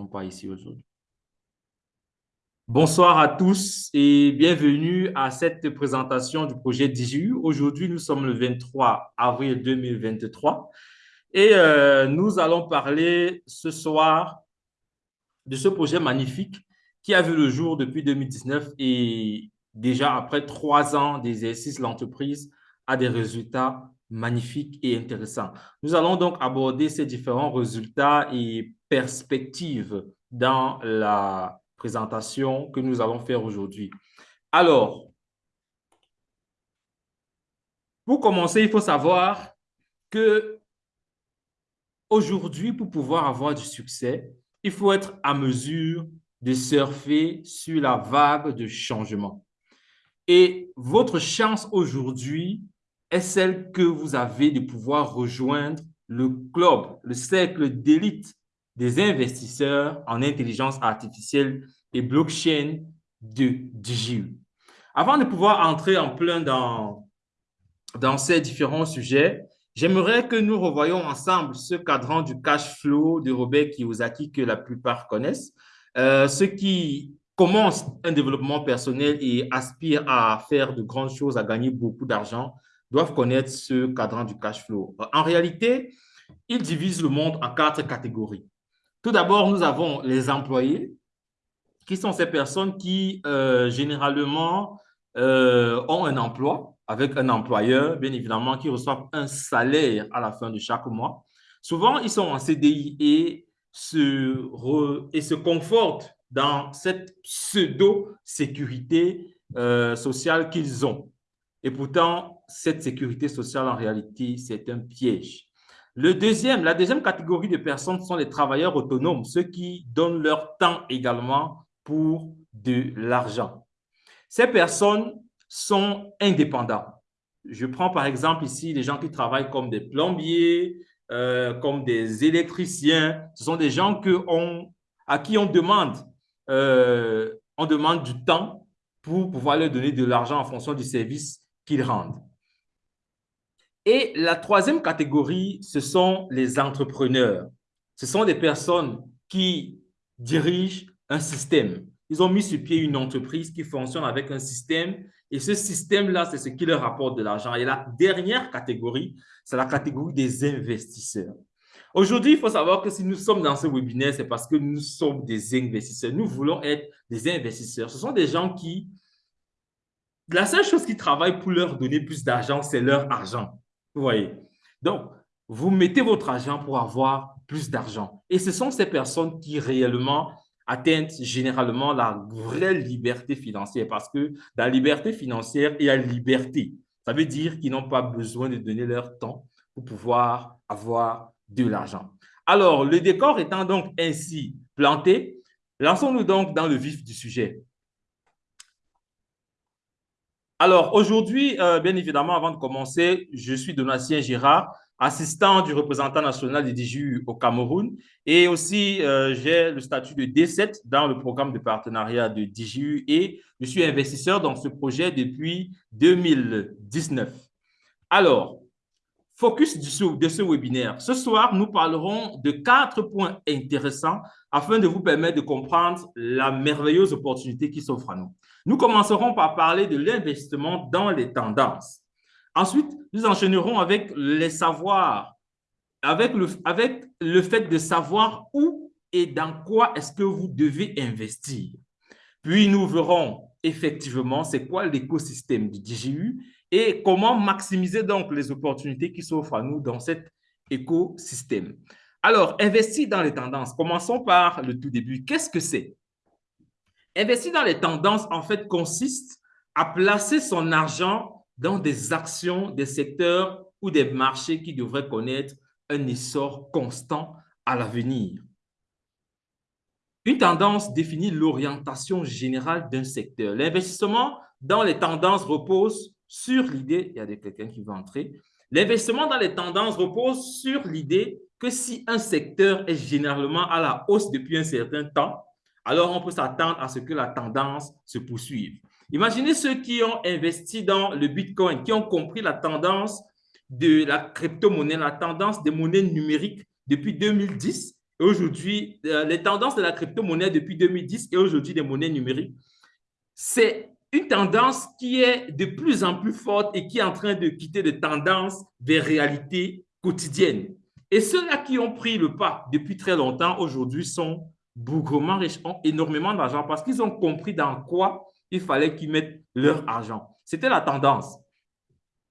pas ici aujourd'hui. Bonsoir à tous et bienvenue à cette présentation du projet DJU. Aujourd'hui, nous sommes le 23 avril 2023 et euh, nous allons parler ce soir de ce projet magnifique qui a vu le jour depuis 2019 et déjà après trois ans d'exercice, l'entreprise a des résultats magnifiques et intéressants. Nous allons donc aborder ces différents résultats et perspectives dans la présentation que nous allons faire aujourd'hui. Alors, pour commencer, il faut savoir que aujourd'hui, pour pouvoir avoir du succès, il faut être à mesure de surfer sur la vague de changement. Et votre chance aujourd'hui est celle que vous avez de pouvoir rejoindre le club, le cercle d'élite des investisseurs en intelligence artificielle et blockchain de DigiU. Avant de pouvoir entrer en plein dans, dans ces différents sujets, j'aimerais que nous revoyions ensemble ce cadran du cash flow de Robert Kiyosaki que la plupart connaissent. Euh, ceux qui commencent un développement personnel et aspirent à faire de grandes choses, à gagner beaucoup d'argent, doivent connaître ce cadran du cash flow. En réalité, il divise le monde en quatre catégories. Tout d'abord, nous avons les employés, qui sont ces personnes qui, euh, généralement, euh, ont un emploi avec un employeur, bien évidemment, qui reçoivent un salaire à la fin de chaque mois. Souvent, ils sont en CDI et se, et se confortent dans cette pseudo-sécurité euh, sociale qu'ils ont. Et pourtant, cette sécurité sociale, en réalité, c'est un piège. La deuxième catégorie de personnes sont les travailleurs autonomes, ceux qui donnent leur temps également pour de l'argent. Ces personnes sont indépendants. Je prends par exemple ici les gens qui travaillent comme des plombiers, euh, comme des électriciens. Ce sont des gens à qui on demande, euh, on demande du temps pour pouvoir leur donner de l'argent en fonction du service qu'ils rendent. Et la troisième catégorie, ce sont les entrepreneurs. Ce sont des personnes qui dirigent un système. Ils ont mis sur pied une entreprise qui fonctionne avec un système et ce système-là, c'est ce qui leur rapporte de l'argent. Et la dernière catégorie, c'est la catégorie des investisseurs. Aujourd'hui, il faut savoir que si nous sommes dans ce webinaire, c'est parce que nous sommes des investisseurs. Nous voulons être des investisseurs. Ce sont des gens qui, la seule chose qui travaillent pour leur donner plus d'argent, c'est leur argent. Vous voyez? Donc, vous mettez votre argent pour avoir plus d'argent. Et ce sont ces personnes qui réellement atteignent généralement la vraie liberté financière parce que la liberté financière, il y a liberté. Ça veut dire qu'ils n'ont pas besoin de donner leur temps pour pouvoir avoir de l'argent. Alors, le décor étant donc ainsi planté, lançons-nous donc dans le vif du sujet. Alors, aujourd'hui, euh, bien évidemment, avant de commencer, je suis Donatien Girard, assistant du représentant national des DGU au Cameroun et aussi euh, j'ai le statut de D7 dans le programme de partenariat de DGU et je suis investisseur dans ce projet depuis 2019. Alors, focus de ce webinaire. Ce soir, nous parlerons de quatre points intéressants afin de vous permettre de comprendre la merveilleuse opportunité qui s'offre à nous. Nous commencerons par parler de l'investissement dans les tendances. Ensuite, nous enchaînerons avec les savoirs, avec le, fait de savoir où et dans quoi est-ce que vous devez investir. Puis, nous verrons effectivement c'est quoi l'écosystème du DGU et comment maximiser donc les opportunités qui s'offrent à nous dans cet écosystème. Alors, investir dans les tendances. Commençons par le tout début. Qu'est-ce que c'est? Investir dans les tendances, en fait, consiste à placer son argent dans des actions, des secteurs ou des marchés qui devraient connaître un essor constant à l'avenir. Une tendance définit l'orientation générale d'un secteur. L'investissement dans les tendances repose sur l'idée, il y a quelqu'un qui veut entrer, l'investissement dans les tendances repose sur l'idée que si un secteur est généralement à la hausse depuis un certain temps, alors on peut s'attendre à ce que la tendance se poursuive. Imaginez ceux qui ont investi dans le Bitcoin, qui ont compris la tendance de la crypto-monnaie, la tendance des monnaies numériques depuis 2010. aujourd'hui, euh, les tendances de la crypto-monnaie depuis 2010 et aujourd'hui des monnaies numériques, c'est une tendance qui est de plus en plus forte et qui est en train de quitter de tendances vers réalité quotidienne. Et ceux-là qui ont pris le pas depuis très longtemps aujourd'hui sont bougrement riches, ont énormément d'argent parce qu'ils ont compris dans quoi il fallait qu'ils mettent leur argent. C'était la tendance.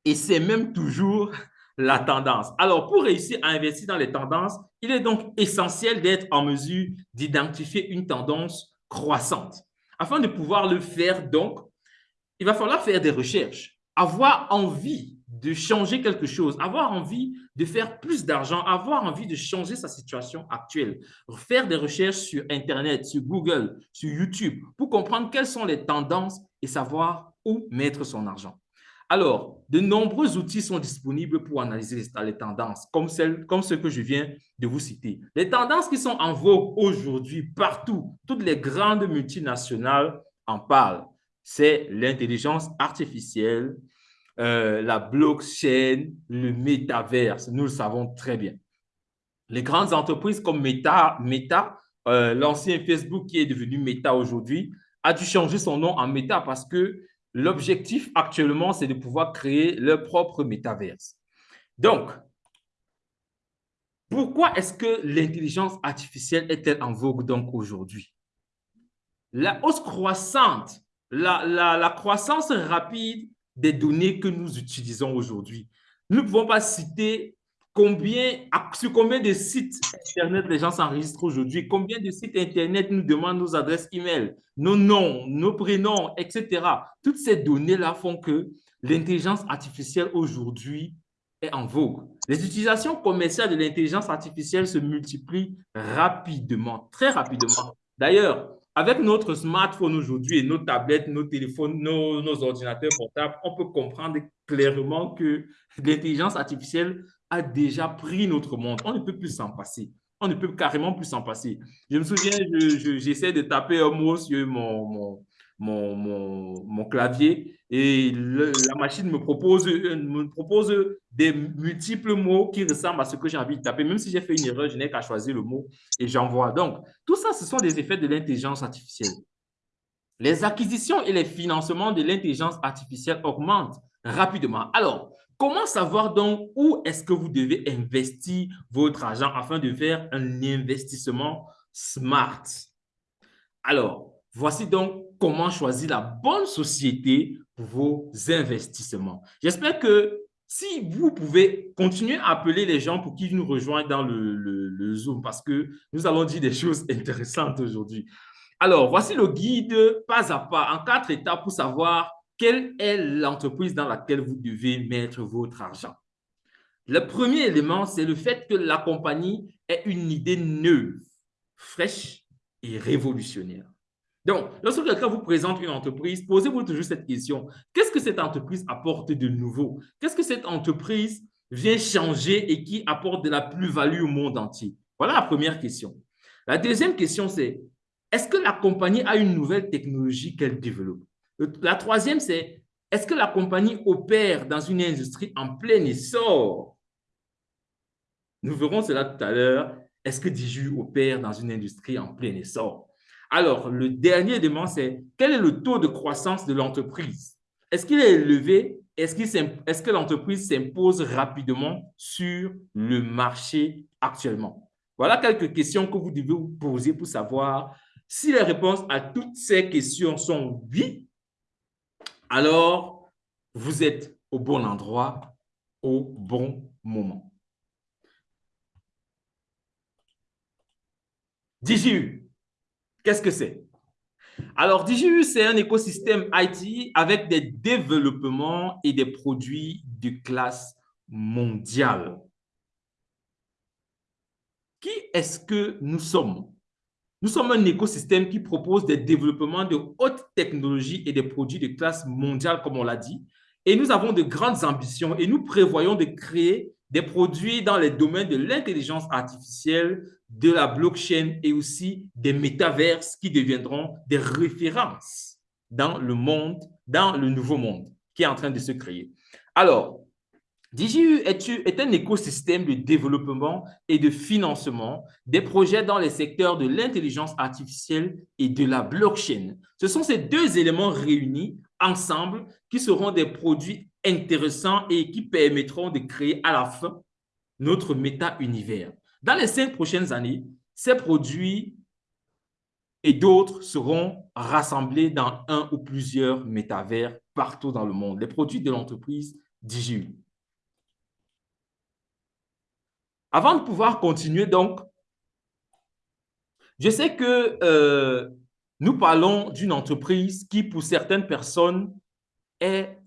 Et c'est même toujours la tendance. Alors, pour réussir à investir dans les tendances, il est donc essentiel d'être en mesure d'identifier une tendance croissante. Afin de pouvoir le faire, donc, il va falloir faire des recherches, avoir envie de changer quelque chose, avoir envie de faire plus d'argent, avoir envie de changer sa situation actuelle, faire des recherches sur Internet, sur Google, sur YouTube, pour comprendre quelles sont les tendances et savoir où mettre son argent. Alors, de nombreux outils sont disponibles pour analyser les tendances, comme, celles, comme ceux que je viens de vous citer. Les tendances qui sont en vogue aujourd'hui partout, toutes les grandes multinationales en parlent. C'est l'intelligence artificielle, euh, la blockchain, le métaverse. Nous le savons très bien. Les grandes entreprises comme Meta, euh, l'ancien Facebook qui est devenu Meta aujourd'hui, a dû changer son nom en Meta parce que l'objectif actuellement, c'est de pouvoir créer leur propre métaverse. Donc, pourquoi est-ce que l'intelligence artificielle est-elle en vogue donc aujourd'hui? La hausse croissante, la, la croissance rapide des données que nous utilisons aujourd'hui. Nous ne pouvons pas citer combien, sur combien de sites Internet les gens s'enregistrent aujourd'hui, combien de sites Internet nous demandent nos adresses email, nos noms, nos prénoms, etc. Toutes ces données-là font que l'intelligence artificielle aujourd'hui est en vogue. Les utilisations commerciales de l'intelligence artificielle se multiplient rapidement, très rapidement. D'ailleurs, avec notre smartphone aujourd'hui et nos tablettes, nos téléphones, nos, ordinateurs portables, on peut comprendre clairement que l'intelligence artificielle a déjà pris notre monde. On ne peut plus s'en passer. On ne peut carrément plus s'en passer. Je me souviens, j'essaie de taper un mot sur mon, mon, mon, clavier et la machine me propose, me propose des multiples mots qui ressemblent à ce que j'ai envie de taper. Même si j'ai fait une erreur, je n'ai qu'à choisir le mot et j'envoie. Donc, tout ça, ce sont des effets de l'intelligence artificielle. Les acquisitions et les financements de l'intelligence artificielle augmentent rapidement. Alors, comment savoir donc où est-ce que vous devez investir votre argent afin de faire un investissement smart? Alors, voici donc comment choisir la bonne société pour vos investissements. J'espère que si vous pouvez continuer à appeler les gens pour qu'ils nous rejoignent dans le, Zoom parce que nous allons dire des choses intéressantes aujourd'hui. Alors, voici le guide pas à pas en quatre étapes pour savoir quelle est l'entreprise dans laquelle vous devez mettre votre argent. Le premier élément, c'est le fait que la compagnie ait une idée neuve, fraîche et révolutionnaire. Donc, lorsque quelqu'un vous présente une entreprise, posez-vous toujours cette question. Qu'est-ce que cette entreprise apporte de nouveau? Qu'est-ce que cette entreprise vient changer et qui apporte de la plus-value au monde entier? Voilà la première question. La deuxième question, c'est est-ce que la compagnie a une nouvelle technologie qu'elle développe? La troisième, c'est est-ce que la compagnie opère dans une industrie en plein essor? Nous verrons cela tout à l'heure. Est-ce que Diju opère dans une industrie en plein essor? Alors, le dernier élément, c'est quel est le taux de croissance de l'entreprise? Est-ce qu'il est élevé? Est-ce est que l'entreprise s'impose rapidement sur le marché actuellement? Voilà quelques questions que vous devez vous poser pour savoir si les réponses à toutes ces questions sont oui, alors vous êtes au bon endroit, au bon moment. DJU, Qu'est-ce que c'est? Alors, DJU, c'est un écosystème IT avec des développements et des produits de classe mondiale. Qui est-ce que nous sommes? Nous sommes un écosystème qui propose des développements de haute technologie et des produits de classe mondiale, comme on l'a dit. Et nous avons de grandes ambitions et nous prévoyons de créer des produits dans les domaines de l'intelligence artificielle, de la blockchain et aussi des métaverses qui deviendront des références dans le monde, dans le nouveau monde qui est en train de se créer. Alors, DJU est, un écosystème de développement et de financement des projets dans les secteurs de l'intelligence artificielle et de la blockchain. Ce sont ces deux éléments réunis ensemble qui seront des produits intéressants et qui permettront de créer à la fin notre méta-univers. Dans les cinq prochaines années, ces produits et d'autres seront rassemblés dans un ou plusieurs métavers partout dans le monde. Les produits de l'entreprise DJU. Avant de pouvoir continuer, donc, je sais que euh, nous parlons d'une entreprise qui, pour certaines personnes, est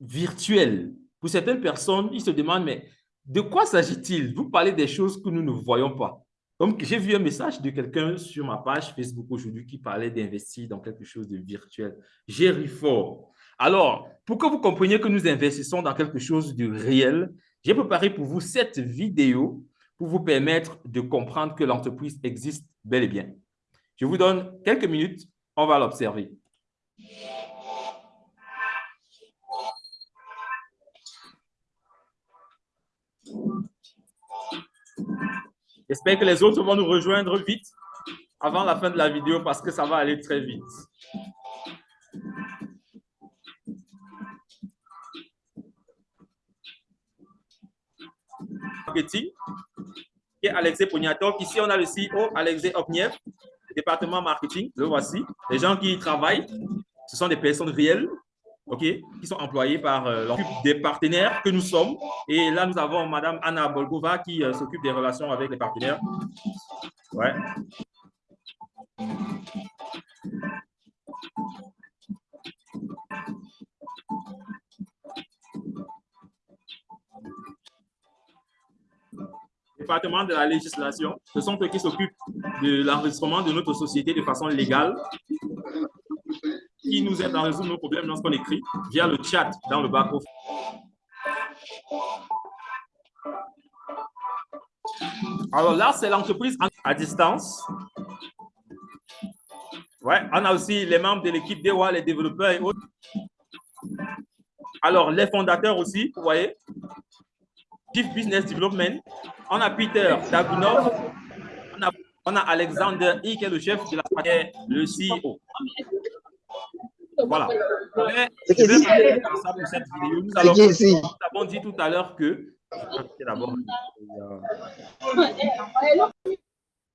virtuelle. Pour certaines personnes, ils se demandent, mais de quoi s'agit-il? Vous parlez des choses que nous ne voyons pas. Donc, j'ai vu un message de quelqu'un sur ma page Facebook aujourd'hui qui parlait d'investir dans quelque chose de virtuel. J'ai ri fort. Alors, pour que vous compreniez que nous investissons dans quelque chose de réel, j'ai préparé pour vous cette vidéo pour vous permettre de comprendre que l'entreprise existe bel et bien. Je vous donne quelques minutes, on va l'observer. J'espère que les autres vont nous rejoindre vite avant la fin de la vidéo parce que ça va aller très vite. Marketing, et Alexei Poniatov. Ici, on a le CEO, Alexei Opniev, département marketing. Le voici. Les gens qui y travaillent, ce sont des personnes réelles, ok, qui sont employées par euh, des partenaires que nous sommes. Et là, nous avons Madame Anna Bolgova qui euh, s'occupe des relations avec les partenaires. Ouais. département de la législation, ce sont eux qui s'occupent de l'enregistrement de notre société de façon légale, qui nous aident à résoudre nos problèmes lorsqu'on écrit via le chat dans le back-office. Alors là, c'est l'entreprise à distance. Ouais, on a aussi les membres de l'équipe DEWA, les développeurs et autres. Alors, les fondateurs aussi, vous voyez, Chief Business Development. On a Peter Dagunov. On a, Alexander I, qui est le chef de la le CEO. Voilà. Je vais parler ça pour cette vidéo. Nous, avons dit tout à l'heure que...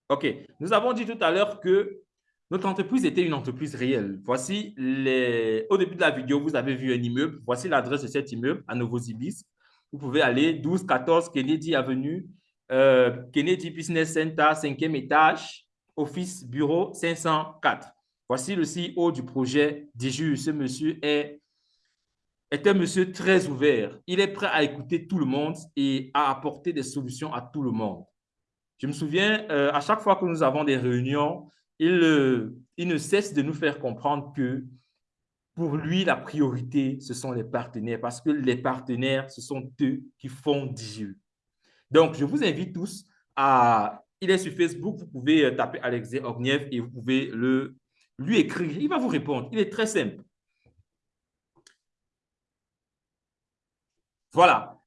OK. Nous avons dit tout à l'heure que notre entreprise était une entreprise réelle. Voici les... Au début de la vidéo, vous avez vu un immeuble. Voici l'adresse de cet immeuble à Novosibirsk vous pouvez aller 12-14 Kennedy Avenue, euh, Kennedy Business Center, cinquième étage, office bureau 504. Voici le CEO du projet DJU. Ce monsieur est, est un monsieur très ouvert. Il est prêt à écouter tout le monde et à apporter des solutions à tout le monde. Je me souviens, euh, à chaque fois que nous avons des réunions, il, euh, il ne cesse de nous faire comprendre que pour lui, la priorité, ce sont les partenaires parce que les partenaires, ce sont eux qui font DJU. Donc, je vous invite tous à... Il est sur Facebook, vous pouvez euh, taper Alexei Ogniev et vous pouvez le, lui écrire. Il va vous répondre. Il est très simple. Voilà.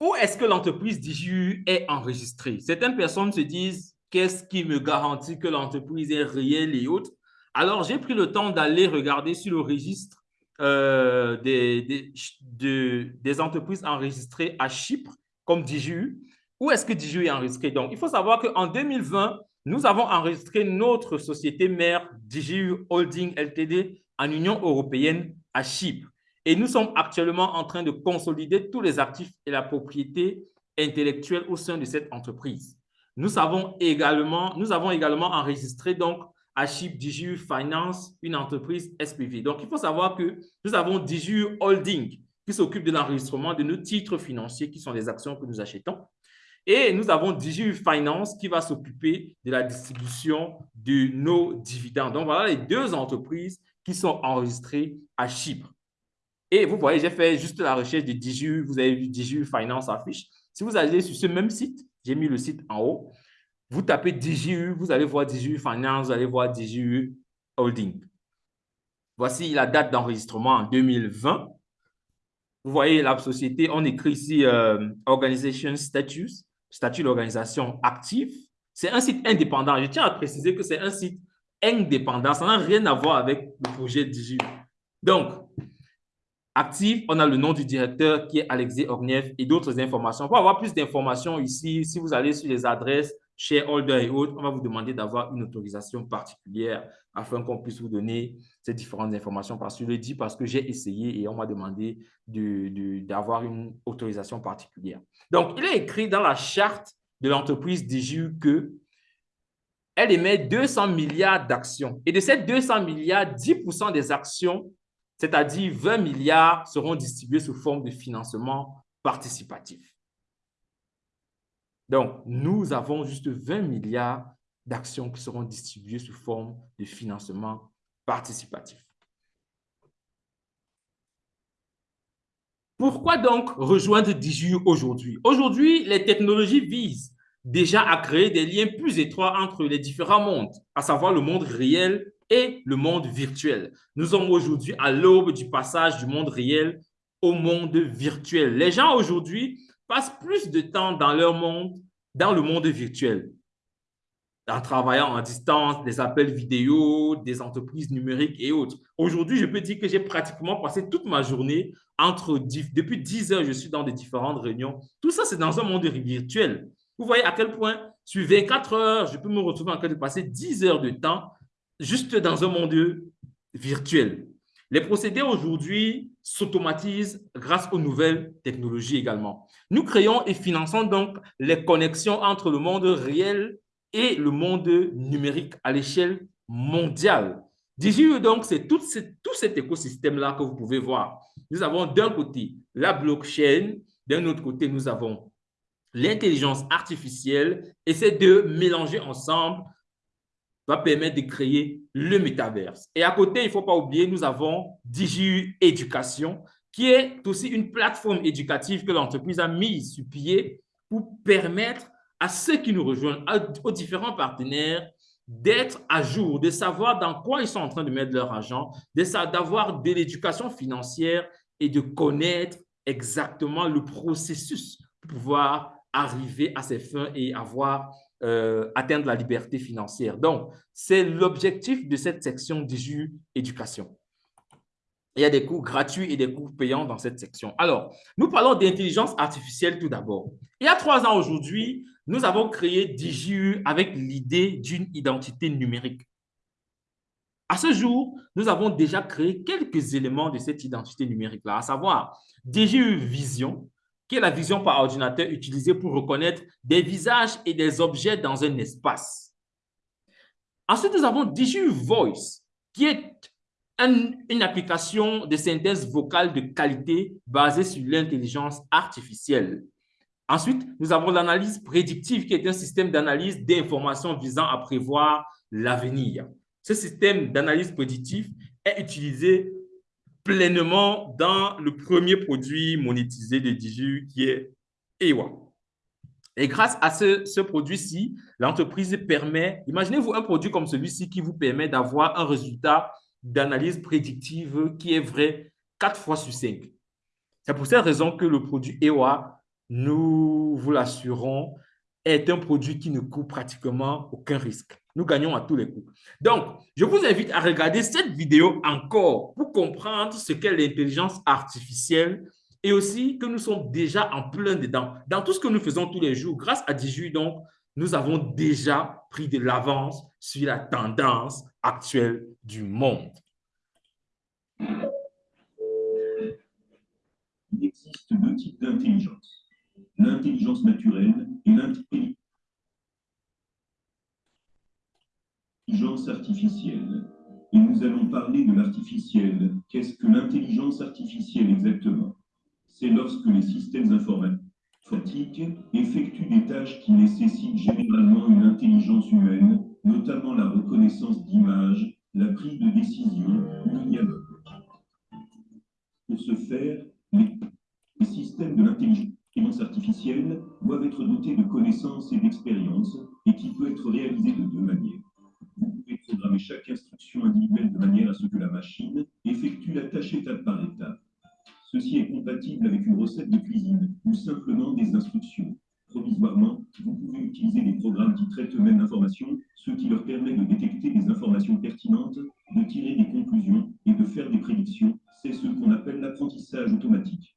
Où est-ce que l'entreprise DJU est enregistrée? Certaines personnes se disent, qu'est-ce qui me garantit que l'entreprise est réelle et autres? Alors, j'ai pris le temps d'aller regarder sur le registre euh, des, entreprises enregistrées à Chypre, comme DJU. Où est-ce que DJU est enregistré? Donc, il faut savoir qu'en 2020, nous avons enregistré notre société mère DJU Holding LTD en Union européenne à Chypre. Et nous sommes actuellement en train de consolider tous les actifs et la propriété intellectuelle au sein de cette entreprise. Nous, avons également, enregistré donc Achip DJU Finance, une entreprise SPV. Donc, il faut savoir que nous avons DJU Holding qui s'occupe de l'enregistrement de nos titres financiers qui sont les actions que nous achetons. Et nous avons DJU Finance qui va s'occuper de la distribution de nos dividendes. Donc, voilà les deux entreprises qui sont enregistrées à Chypre. Et vous voyez, j'ai fait juste la recherche de DJU. Vous avez vu DJU Finance affiche. Si vous allez sur ce même site, j'ai mis le site en haut, vous tapez DJU, vous allez voir DJU Finance, vous allez voir DJU Holding. Voici la date d'enregistrement en 2020. Vous voyez la société, on écrit ici euh, Organization Status, statut d'organisation active. C'est un site indépendant. Je tiens à préciser que c'est un site indépendant. Ça n'a rien à voir avec le projet Digi. Donc, active, on a le nom du directeur qui est Alexis Orniev et d'autres informations. Pour avoir plus d'informations ici, si vous allez sur les adresses shareholder et autres, on va vous demander d'avoir une autorisation particulière afin qu'on puisse vous donner ces différentes informations. Parce que je le dis parce que j'ai essayé et on m'a demandé d'avoir une autorisation particulière. Donc, il est écrit dans la charte de l'entreprise DGU que elle émet 200 milliards d'actions. Et de ces 200 milliards, 10% des actions, c'est-à-dire 20 milliards, seront distribués sous forme de financement participatif. Donc, nous avons juste 20 milliards d'actions qui seront distribuées sous forme de financement participatif. Pourquoi donc rejoindre DIGU aujourd'hui? Aujourd'hui, les technologies visent déjà à créer des liens plus étroits entre les différents mondes, à savoir le monde réel et le monde virtuel. Nous sommes aujourd'hui à l'aube du passage du monde réel au monde virtuel. Les gens aujourd'hui passent plus de temps dans leur monde, dans le monde virtuel, en travaillant en distance, des appels vidéo, des entreprises numériques et autres. Aujourd'hui, je peux dire que j'ai pratiquement passé toute ma journée entre, depuis 10 heures, je suis dans des différentes réunions. Tout ça, c'est dans un monde virtuel. Vous voyez à quel point, sur 24 heures, je peux me retrouver en train de passer 10 heures de temps juste dans un monde virtuel. Les procédés aujourd'hui s'automatisent grâce aux nouvelles technologies également. Nous créons et finançons donc les connexions entre le monde réel et le monde numérique à l'échelle mondiale. Digi, donc, c'est tout, tout cet écosystème-là que vous pouvez voir. Nous avons d'un côté la blockchain, d'un autre côté, nous avons l'intelligence artificielle et ces deux mélangés ensemble va permettre de créer le métaverse. Et à côté, il ne faut pas oublier, nous avons DigiU Éducation, qui est aussi une plateforme éducative que l'entreprise a mise sur pied pour permettre à ceux qui nous rejoignent, aux différents partenaires, d'être à jour, de savoir dans quoi ils sont en train de mettre leur argent, d'avoir de l'éducation financière et de connaître exactement le processus pour pouvoir arriver à ses fins et avoir euh, atteindre la liberté financière. Donc, c'est l'objectif de cette section DIJU Éducation. Il y a des cours gratuits et des cours payants dans cette section. Alors, nous parlons d'intelligence artificielle tout d'abord. Il y a trois ans aujourd'hui, nous avons créé DIJU avec l'idée d'une identité numérique. À ce jour, nous avons déjà créé quelques éléments de cette identité numérique-là, à savoir DIJU Vision, qui est la vision par ordinateur utilisée pour reconnaître des visages et des objets dans un espace. Ensuite, nous avons DIJU Voice, qui est une application de synthèse vocale de qualité basée sur l'intelligence artificielle. Ensuite, nous avons l'analyse prédictive qui est un système d'analyse d'informations visant à prévoir l'avenir. Ce système d'analyse prédictive est utilisé pleinement dans le premier produit monétisé de Digi qui est EWA. Et grâce à ce, ce produit-ci, l'entreprise permet, imaginez-vous un produit comme celui-ci qui vous permet d'avoir un résultat d'analyse prédictive qui est vrai 4 fois sur 5. C'est pour cette raison que le produit EWA, nous vous l'assurons, est un produit qui ne court pratiquement aucun risque. Nous gagnons à tous les coups. Donc, je vous invite à regarder cette vidéo encore pour comprendre ce qu'est l'intelligence artificielle et aussi que nous sommes déjà en plein dedans. Dans tout ce que nous faisons tous les jours, grâce à Diju, donc, nous avons déjà pris de l'avance sur la tendance actuelle du monde. Il existe deux types d'intelligence. L'intelligence naturelle et l'intelligence artificielle. Et nous allons parler de l'artificiel. Qu'est-ce que l'intelligence artificielle exactement? C'est lorsque les systèmes informatiques Fatigue effectue des tâches qui nécessitent généralement une intelligence humaine, notamment la reconnaissance d'images, la prise de décision ou le. Pour ce faire, les, systèmes de l'intelligence artificielle doivent être dotés de connaissances et d'expérience et qui peut être réalisé de deux manières. Vous pouvez programmer chaque instruction individuelle de manière à ce que la machine effectue la tâche étape par étape. Ceci est compatible avec une recette de cuisine ou simplement des instructions. Provisoirement, vous pouvez utiliser des programmes qui traitent eux-mêmes l'information, ce qui leur permet de détecter des informations pertinentes, de tirer des conclusions et de faire des prédictions. C'est ce qu'on appelle l'apprentissage automatique.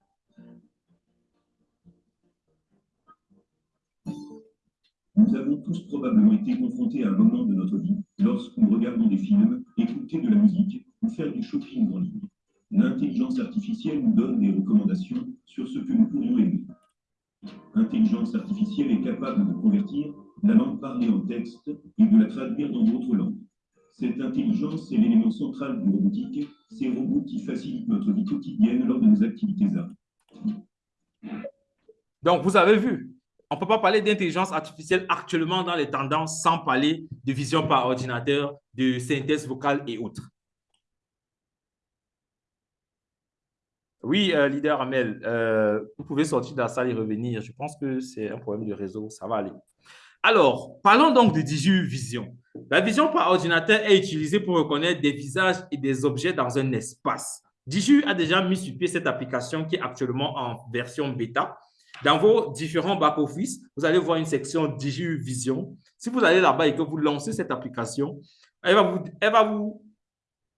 Nous avons tous probablement été confrontés à un moment de notre vie lorsque nous regardons des films, écouter de la musique ou faire du shopping en ligne. L'intelligence artificielle nous donne des recommandations sur ce que nous pourrions aimer. L'intelligence artificielle est capable de convertir la langue parlée en texte et de la traduire dans d'autres langues. Cette intelligence est l'élément central du robotique, ces robots qui facilitent notre vie quotidienne lors de nos activités Donc, vous avez vu, on ne peut pas parler d'intelligence artificielle actuellement dans les tendances sans parler de vision par ordinateur, de synthèse vocale et autres. Oui, euh, leader Amel, euh, vous pouvez sortir de la salle et revenir. Je pense que c'est un problème de réseau, ça va aller. Alors, parlons donc de Digi Vision. La vision par ordinateur est utilisée pour reconnaître des visages et des objets dans un espace. Digi a déjà mis sur pied cette application qui est actuellement en version bêta. Dans vos différents back-office, vous allez voir une section Digi Vision. Si vous allez là-bas et que vous lancez cette application, elle va vous, elle va vous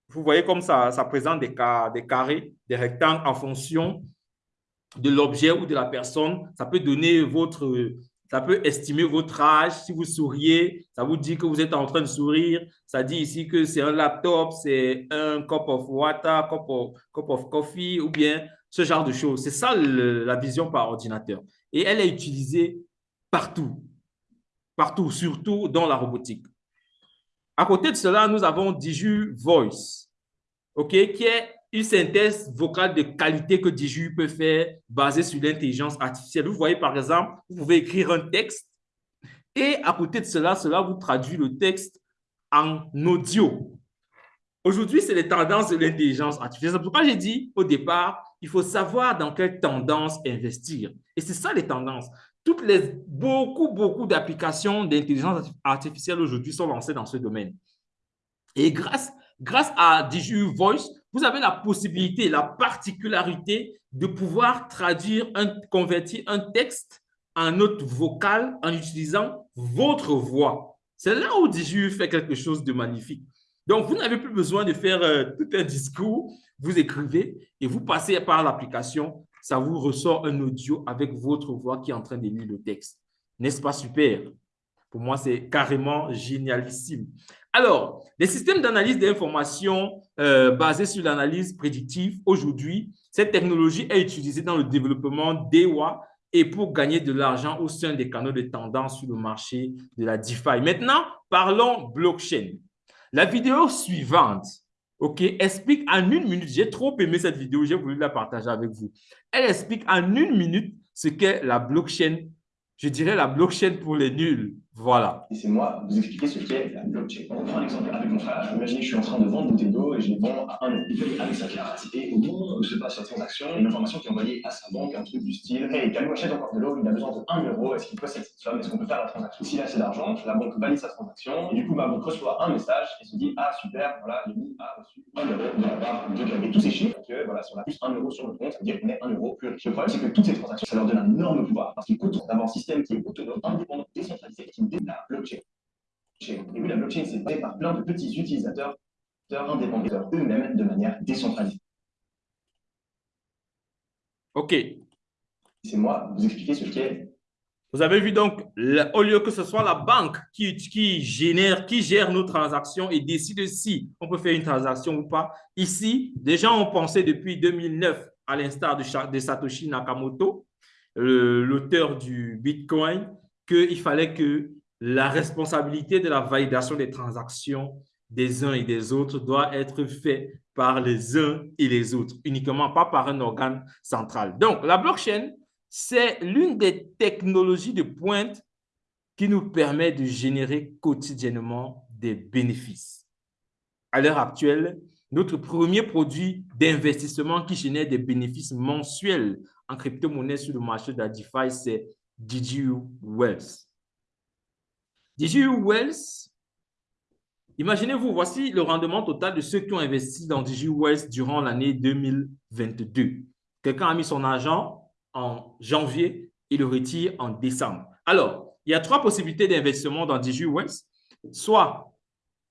vous voyez comme ça, ça présente des, des carrés, des rectangles en fonction de l'objet ou de la personne. Ça peut donner votre, ça peut estimer votre âge. Si vous souriez, ça vous dit que vous êtes en train de sourire. Ça dit ici que c'est un laptop, c'est un cup of water, cup of, cup of coffee ou bien ce genre de choses. C'est ça la vision par ordinateur. Et elle est utilisée partout, partout, surtout dans la robotique. À côté de cela, nous avons Diju Voice, qui est une synthèse vocale de qualité que Diju peut faire basée sur l'intelligence artificielle. Vous voyez, par exemple, vous pouvez écrire un texte et à côté de cela, cela vous traduit le texte en audio. Aujourd'hui, c'est les tendances de l'intelligence artificielle. C'est pourquoi j'ai dit au départ, il faut savoir dans quelle tendance investir. Et c'est ça les tendances toutes les, beaucoup, beaucoup d'applications d'intelligence artificielle aujourd'hui sont lancées dans ce domaine. Et grâce, grâce à DigiU Voice, vous avez la possibilité, la particularité de pouvoir traduire, convertir un texte en note vocale en utilisant votre voix. C'est là où DigiU fait quelque chose de magnifique. Donc, vous n'avez plus besoin de faire euh, tout un discours. Vous écrivez et vous passez par l'application ça vous ressort un audio avec votre voix qui est en train de lire le texte. N'est-ce pas super? Pour moi, c'est carrément génialissime. Alors, les systèmes d'analyse d'informations euh, basés sur l'analyse prédictive, aujourd'hui, cette technologie est utilisée dans le développement d'EWA et pour gagner de l'argent au sein des canaux de tendance sur le marché de la DeFi. Maintenant, parlons blockchain. La vidéo suivante OK, explique en une minute. J'ai trop aimé cette vidéo, j'ai voulu la partager avec vous. Elle explique en une minute ce qu'est la blockchain. Je dirais la blockchain pour les nuls. Voilà. Et c'est moi vous expliquer ce qu'est la blockchain. On prend un exemple avec mon frère. Imaginez que je suis en train de vendre une bouteille d'eau et je les vends à 1 euro. Il avec sa carte et au moment où se passe la transaction, une information qui est envoyée à sa banque, un truc du style Hey, Calou achète encore de l'eau, il a besoin de 1 euro, est-ce qu'il possède cette somme Est-ce qu'on peut faire la transaction? S'il a assez d'argent, la banque valide sa transaction et du coup, ma banque reçoit un message et se dit Ah, super, voilà, Yumi a reçu 1 euro de la part de Et tous ces chiffres, que voilà, si on a plus 1 euro sur le compte, ça veut dire qu'on est 1 euro plus riche. Le problème, c'est que toutes ces transactions, ça leur donne un énorme pouvoir parce qu'il coûte d'avoir un système qui est autonome, indépendant, décentralisé, est la blockchain. Et oui, la blockchain, c'est fait par plein de petits utilisateurs indépendants eux-mêmes de manière décentralisée. OK. C'est moi vous expliquer ce qu'est. Vous avez vu donc, au lieu que ce soit la banque qui, qui, génère, qui gère nos transactions et décide si on peut faire une transaction ou pas, ici, des gens ont pensé depuis 2009, à l'instar de, de Satoshi Nakamoto, l'auteur du Bitcoin, qu'il fallait que la responsabilité de la validation des transactions des uns et des autres doit être faite par les uns et les autres, uniquement pas par un organe central. Donc, la blockchain, c'est l'une des technologies de pointe qui nous permet de générer quotidiennement des bénéfices. À l'heure actuelle, notre premier produit d'investissement qui génère des bénéfices mensuels en crypto-monnaie sur le marché de la DeFi, c'est DigiU Wealth? DigiU Wells, imaginez-vous, voici le rendement total de ceux qui ont investi dans DigiU Wells durant l'année 2022. Quelqu'un a mis son argent en janvier, il le retire en décembre. Alors, il y a trois possibilités d'investissement dans DigiWest, soit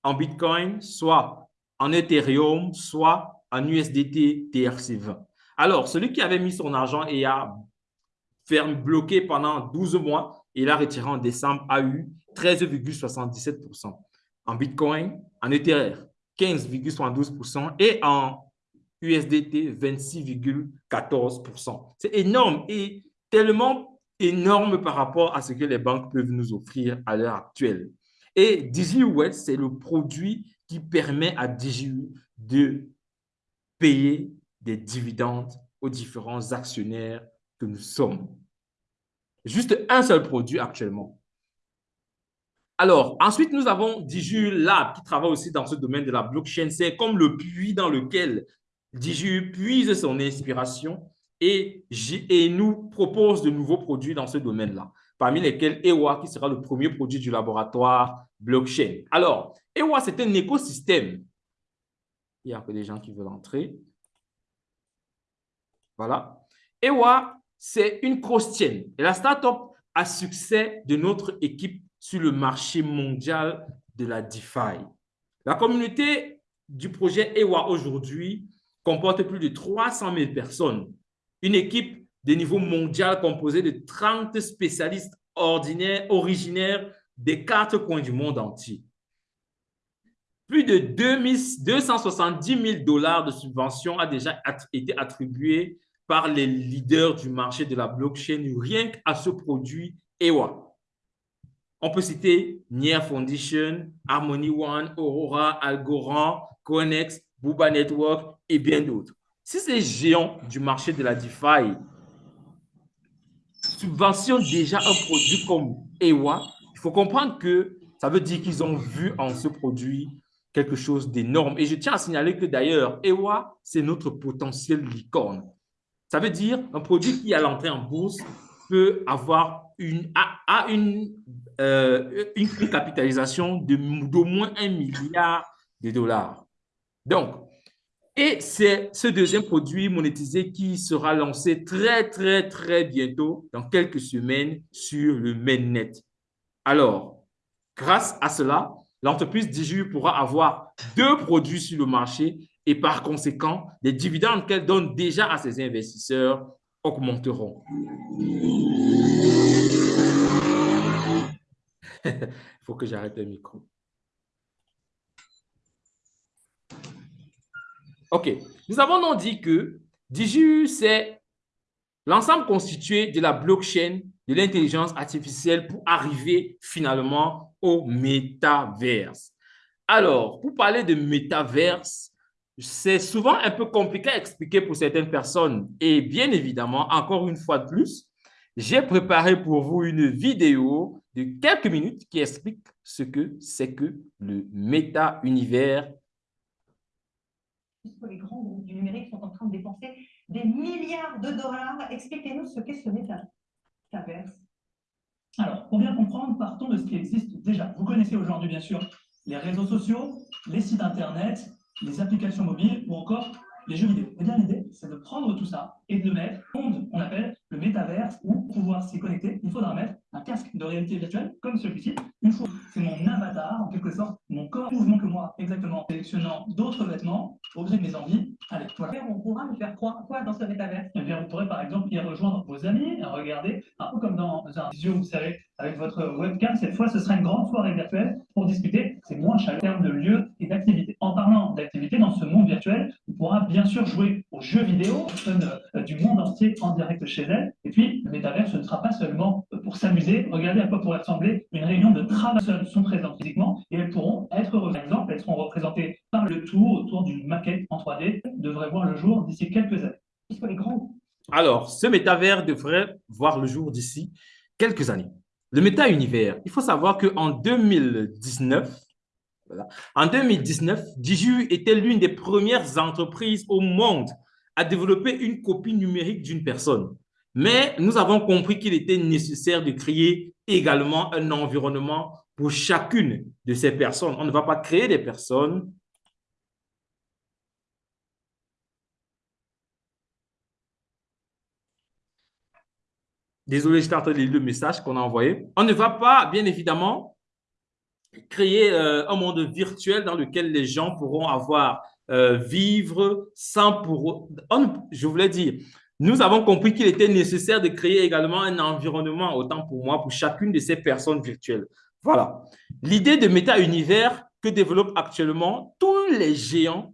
en Bitcoin, soit en Ethereum, soit en USDT TRC20. Alors, celui qui avait mis son argent et a fermé, bloqué pendant 12 mois, il a retiré en décembre, a eu 13,77%. En Bitcoin, en Ethereum, 15,72% et en USDT, 26,14%. C'est énorme et tellement énorme par rapport à ce que les banques peuvent nous offrir à l'heure actuelle. Et DigiWet, c'est le produit qui permet à DigiU de payer des dividendes aux différents actionnaires que nous sommes. Juste un seul produit actuellement. Alors, ensuite, nous avons Diju Lab qui travaille aussi dans ce domaine de la blockchain. C'est comme le puits dans lequel Diju puise son inspiration et, et nous propose de nouveaux produits dans ce domaine-là, parmi lesquels EWA qui sera le premier produit du laboratoire blockchain. Alors, EWA, c'est un écosystème. Il y a peu des gens qui veulent entrer. Voilà. EWA, c'est une cross-chain. La startup à succès de notre équipe sur le marché mondial de la DeFi. La communauté du projet EWA aujourd'hui comporte plus de 300 000 personnes. Une équipe de niveau mondial composée de 30 spécialistes ordinaires, originaires des quatre coins du monde entier. Plus de 270 000 dollars de subventions a déjà été attribué par les leaders du marché de la blockchain rien qu'à ce produit EWA. On peut citer Nier Foundation, Harmony One, Aurora, Algorand, Conex, Booba Network et bien d'autres. Si ces géants du marché de la DeFi subventionnent déjà un produit comme EWA, il faut comprendre que ça veut dire qu'ils ont vu en ce produit quelque chose d'énorme. Et je tiens à signaler que d'ailleurs, EWA, c'est notre potentiel licorne. Ça veut dire un produit qui, à l'entrée en bourse, peut avoir une, a, une, euh, capitalisation d'au moins un milliard de dollars. Donc, et c'est ce deuxième produit monétisé qui sera lancé très, très, très bientôt, dans quelques semaines, sur le mainnet. Alors, grâce à cela, l'entreprise Diju pourra avoir deux produits sur le marché et par conséquent, les dividendes qu'elle donne déjà à ses investisseurs augmenteront. Il faut que j'arrête le micro. OK. Nous avons donc dit que DigiU, c'est l'ensemble constitué de la blockchain, de l'intelligence artificielle pour arriver finalement au métaverse. Alors, pour parler de métaverse, c'est souvent un peu compliqué à expliquer pour certaines personnes. Et bien évidemment, encore une fois de plus, j'ai préparé pour vous une vidéo de quelques minutes qui explique ce que c'est que le méta-univers. Les grands groupes du numérique sont en train de dépenser des milliards de dollars. Expliquez-nous ce qu'est ce métaverse. Alors, pour bien comprendre, partons de ce qui existe déjà. Vous connaissez aujourd'hui, bien sûr, les réseaux sociaux, les sites Internet, les applications mobiles ou encore les jeux vidéo. Eh bien, l'idée, c'est de prendre tout ça et de le mettre monde, on appelle le métaverse, où pour pouvoir s'y connecter, il faudra mettre un casque de réalité virtuelle comme celui-ci. Une fois, c'est mon avatar, en quelque sorte, mon corps, mouvement que moi, exactement, sélectionnant d'autres vêtements au gré de mes envies. Allez, voilà. On pourra nous faire quoi, quoi dans ce métaverse? Eh bien, vous pourrez par exemple y rejoindre vos amis, regarder, un peu comme dans un visio, vous savez, avec votre webcam. Cette fois, ce sera une grande soirée virtuelle pour discuter. C'est moins cher en termes de lieu et d'activité. En parlant d'activité dans ce monde virtuel, pourra bien sûr jouer aux jeux vidéo, euh, du monde entier en direct chez elle. Et puis, le métavers, ce ne sera pas seulement pour s'amuser. Regardez à quoi pourrait ressembler une réunion de travail. sont présentes physiquement et elles pourront être, par exemple, elles seront représentées par le tour autour d'une maquette en 3D, devrait voir le jour d'ici quelques années. les grands alors, ce métavers devrait voir le jour d'ici quelques années. Le méta-univers, il faut savoir qu'en 2019, en 2019, Diju était l'une des premières entreprises au monde à développer une copie numérique d'une personne. Mais nous avons compris qu'il était nécessaire de créer également un environnement pour chacune de ces personnes. On ne va pas créer des personnes Désolé, j'étais en train de lire le message qu'on a envoyé. On ne va pas, bien évidemment, créer euh, un monde virtuel dans lequel les gens pourront avoir, euh, vivre sans pour... je voulais dire, nous avons compris qu'il était nécessaire de créer également un environnement, autant pour moi, pour chacune de ces personnes virtuelles. Voilà. L'idée de méta-univers que développent actuellement tous les géants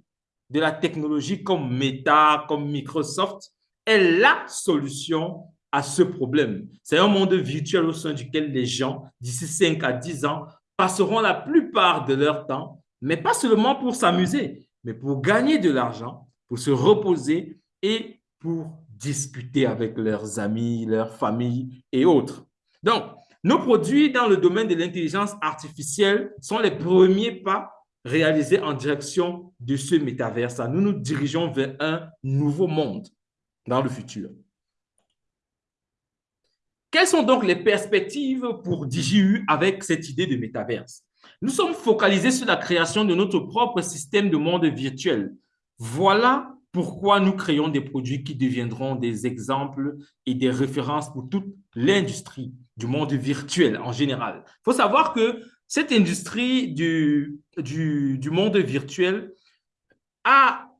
de la technologie comme Meta, comme Microsoft, est la solution à ce problème. C'est un monde virtuel au sein duquel les gens, d'ici 5 à 10 ans, passeront la plupart de leur temps, mais pas seulement pour s'amuser, mais pour gagner de l'argent, pour se reposer et pour discuter avec leurs amis, leurs familles et autres. Donc, nos produits dans le domaine de l'intelligence artificielle sont les premiers pas réalisés en direction de ce métaverse. Nous nous dirigeons vers un nouveau monde dans le futur. Quelles sont donc les perspectives pour DJU avec cette idée de métaverse? Nous sommes focalisés sur la création de notre propre système de monde virtuel. Voilà pourquoi nous créons des produits qui deviendront des exemples et des références pour toute l'industrie du monde virtuel en général. Il faut savoir que cette industrie du, du, du monde virtuel a,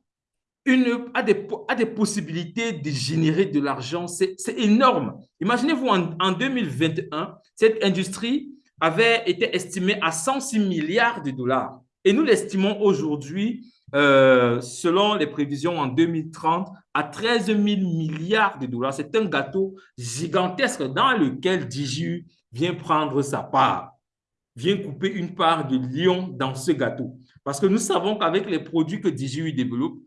une, a, des, a des possibilités de générer de l'argent. C'est énorme. Imaginez-vous, en, en 2021, cette industrie avait été estimée à 106 milliards de dollars. Et nous l'estimons aujourd'hui euh, selon les prévisions en 2030, à 13 000 milliards de dollars. C'est un gâteau gigantesque dans lequel DJU vient prendre sa part, vient couper une part de lion dans ce gâteau. Parce que nous savons qu'avec les produits que DJU développe,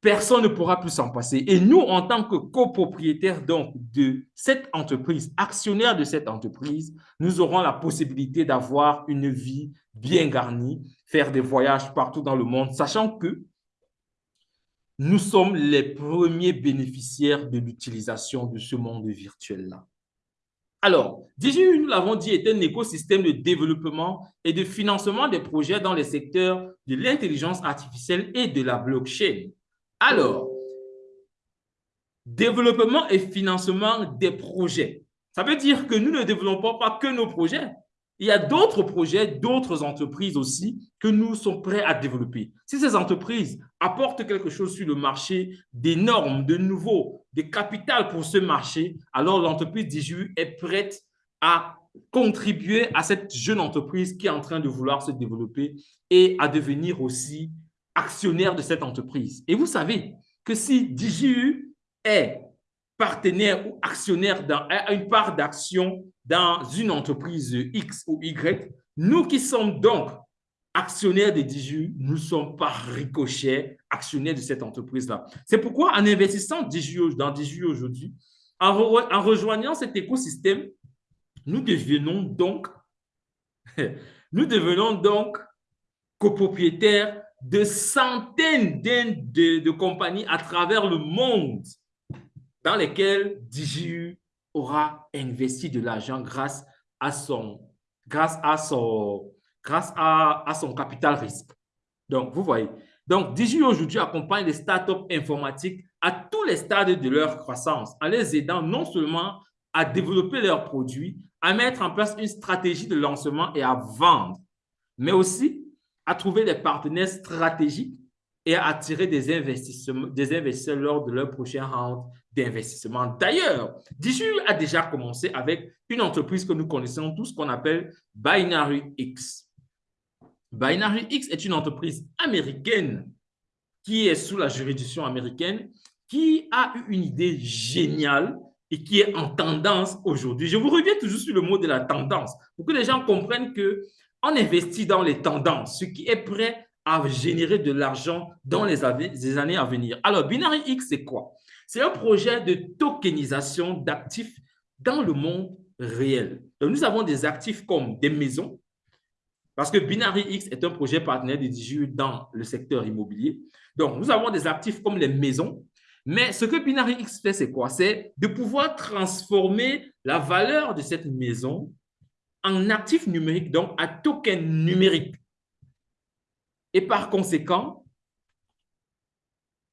personne ne pourra plus s'en passer. Et nous, en tant que copropriétaires donc de cette entreprise, actionnaires de cette entreprise, nous aurons la possibilité d'avoir une vie bien garnie, faire des voyages partout dans le monde, sachant que nous sommes les premiers bénéficiaires de l'utilisation de ce monde virtuel-là. Alors, DJU, nous l'avons dit, est un écosystème de développement et de financement des projets dans les secteurs de l'intelligence artificielle et de la blockchain. Alors, développement et financement des projets. Ça veut dire que nous ne développons pas que nos projets. Il y a d'autres projets, d'autres entreprises aussi que nous sommes prêts à développer. Si ces entreprises apportent quelque chose sur le marché, des normes, de nouveau, des capitales pour ce marché, alors l'entreprise DJU est prête à contribuer à cette jeune entreprise qui est en train de vouloir se développer et à devenir aussi actionnaire de cette entreprise. Et vous savez que si DJU est partenaire ou actionnaire dans une part d'action dans une entreprise X ou Y, nous qui sommes donc actionnaires de DJU, nous sommes par ricochet actionnaires de cette entreprise-là. C'est pourquoi en investissant dans DJU aujourd'hui, en, en rejoignant cet écosystème, nous devenons donc, nous devenons donc copropriétaires de centaines de, compagnies à travers le monde dans lesquelles DJU aura investi de l'argent grâce à son, capital risque. Donc, vous voyez. Donc, DJU aujourd'hui accompagne les startups informatiques à tous les stades de leur croissance en les aidant non seulement à développer leurs produits, à mettre en place une stratégie de lancement et à vendre, mais aussi à trouver des partenaires stratégiques et à attirer des, investissements, des investisseurs lors de leur prochain round d'investissement. D'ailleurs, DJU a déjà commencé avec une entreprise que nous connaissons tous qu'on appelle Binary X. Binary X est une entreprise américaine qui est sous la juridiction américaine, qui a eu une idée géniale et qui est en tendance aujourd'hui. Je vous reviens toujours sur le mot de la tendance pour que les gens comprennent que on investit dans les tendances, ce qui est prêt à générer de l'argent dans les, années à venir. Alors, Binary X, c'est quoi? C'est un projet de tokenisation d'actifs dans le monde réel. Donc, nous avons des actifs comme des maisons, parce que Binary X est un projet partenaire de DJU dans le secteur immobilier. Donc, nous avons des actifs comme les maisons, mais ce que Binary X fait, c'est quoi? C'est de pouvoir transformer la valeur de cette maison en actif numérique, donc un token numérique. Et par conséquent,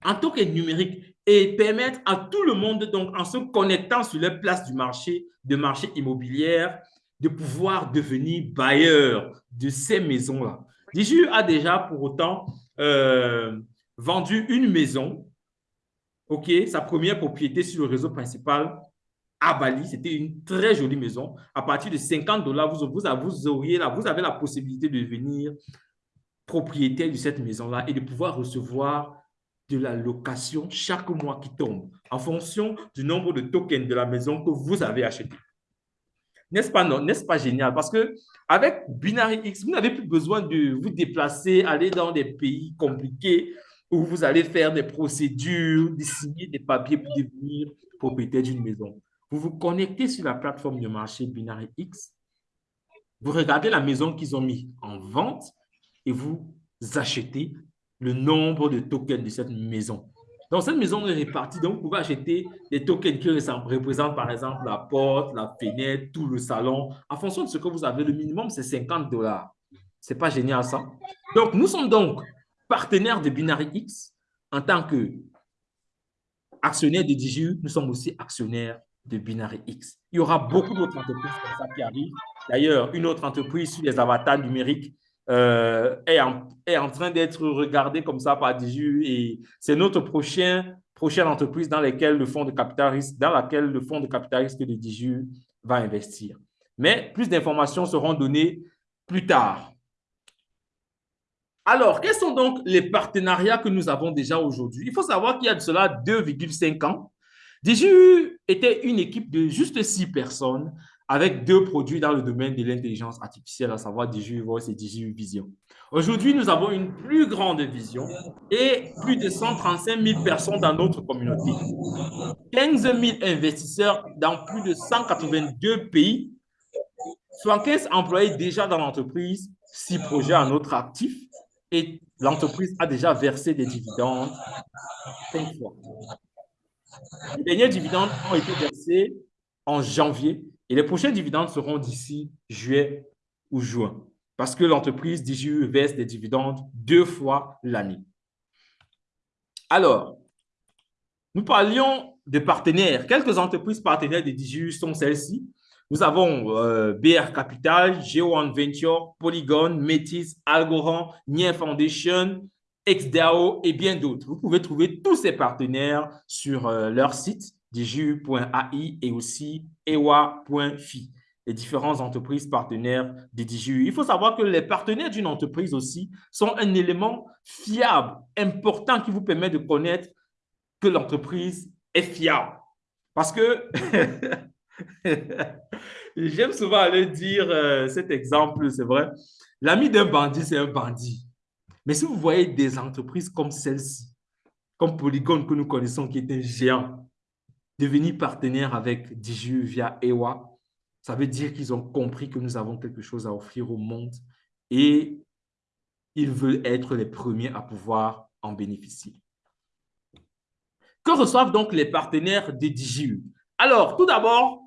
un token numérique et permettre à tout le monde, donc en se connectant sur les places du marché, de marché immobilière, de pouvoir devenir bailleur de ces maisons-là. Diju a déjà pour autant euh, vendu une maison, ok, sa première propriété sur le réseau principal à Bali. C'était une très jolie maison. À partir de 50 dollars, vous, vous, auriez vous avez la possibilité de devenir propriétaire de cette maison-là et de pouvoir recevoir de la location chaque mois qui tombe en fonction du nombre de tokens de la maison que vous avez acheté. N'est-ce pas, pas génial? Parce que avec Binary X, vous n'avez plus besoin de vous déplacer, aller dans des pays compliqués où vous allez faire des procédures, signer des papiers pour devenir propriétaire d'une maison. Vous vous connectez sur la plateforme de marché Binary X, vous regardez la maison qu'ils ont mis en vente et vous achetez le nombre de tokens de cette maison. Donc, cette maison est répartie. Donc, vous pouvez acheter des tokens qui représentent, par exemple, la porte, la fenêtre, tout le salon. En fonction de ce que vous avez, le minimum, c'est 50 dollars. Ce n'est pas génial, ça? Donc, nous sommes donc partenaires de Binary X en tant que actionnaires de DigiU. Nous sommes aussi actionnaires de Binary X. Il y aura beaucoup d'autres entreprises comme ça qui arrivent. D'ailleurs, une autre entreprise sur les avatars numériques euh, est, en, est, en, train d'être regardé comme ça par DIGU et c'est notre prochain, prochaine entreprise dans, laquelle le fonds de capital risque, dans laquelle le fonds de capital risque de DIGU va investir. Mais plus d'informations seront données plus tard. Alors, quels sont donc les partenariats que nous avons déjà aujourd'hui? Il faut savoir qu'il y a de cela 2,5 ans, DIGU était une équipe de juste six personnes avec deux produits dans le domaine de l'intelligence artificielle, à savoir DJU Voice et DJU Vision. Aujourd'hui, nous avons une plus grande vision et plus de 135 000 personnes dans notre communauté. 15 000 investisseurs dans plus de 182 pays, 75 employés déjà dans l'entreprise, 6 projets à notre actif et l'entreprise a déjà versé des dividendes 5 fois. Les derniers dividendes ont été versés en janvier et les prochains dividendes seront d'ici juillet ou juin parce que l'entreprise DJU verse des dividendes deux fois l'année. Alors, nous parlions de partenaires. Quelques entreprises partenaires de DJU sont celles-ci. Nous avons euh, BR Capital, Geo1 Venture, Polygon, Métis, Algorand, Nier Foundation, XDAO et bien d'autres. Vous pouvez trouver tous ces partenaires sur euh, leur site diju.ai et aussi ewa.fi, les différentes entreprises partenaires de DJU. Il faut savoir que les partenaires d'une entreprise aussi sont un élément fiable, important qui vous permet de connaître que l'entreprise est fiable. Parce que j'aime souvent aller dire euh, cet exemple, c'est vrai. L'ami d'un bandit, c'est un bandit. Mais si vous voyez des entreprises comme celle-ci, comme Polygon que nous connaissons, qui est un géant, devenir partenaire avec Diju via EWA, ça veut dire qu'ils ont compris que nous avons quelque chose à offrir au monde et ils veulent être les premiers à pouvoir en bénéficier. Que reçoivent donc les partenaires de Diju Alors, tout d'abord,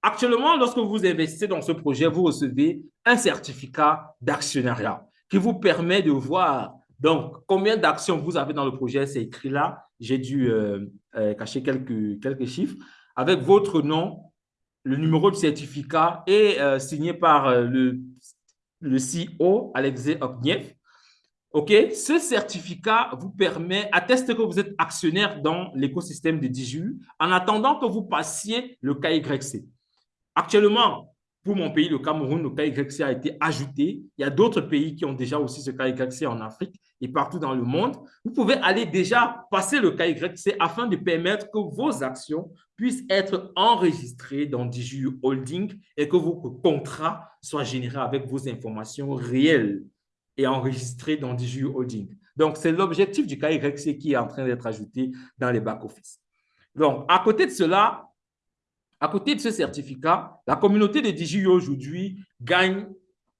actuellement, lorsque vous investissez dans ce projet, vous recevez un certificat d'actionnariat qui vous permet de voir donc, combien d'actions vous avez dans le projet, c'est écrit là. J'ai dû euh, euh, cacher quelques, quelques chiffres. Avec votre nom, le numéro de certificat est euh, signé par le, le CEO, Alexei Ogniev. OK? Ce certificat vous permet, atteste que vous êtes actionnaire dans l'écosystème de DJU en attendant que vous passiez le KYC. Actuellement, pour mon pays, le Cameroun, le KYC a été ajouté. Il y a d'autres pays qui ont déjà aussi ce KYC en Afrique et partout dans le monde. Vous pouvez aller déjà passer le KYC afin de permettre que vos actions puissent être enregistrées dans DJU Holding et que vos contrats soient générés avec vos informations réelles et enregistrés dans DJU Holding. Donc, c'est l'objectif du KYC qui est en train d'être ajouté dans les back-office. Donc, à côté de cela, à côté de ce certificat, la communauté de DJU aujourd'hui gagne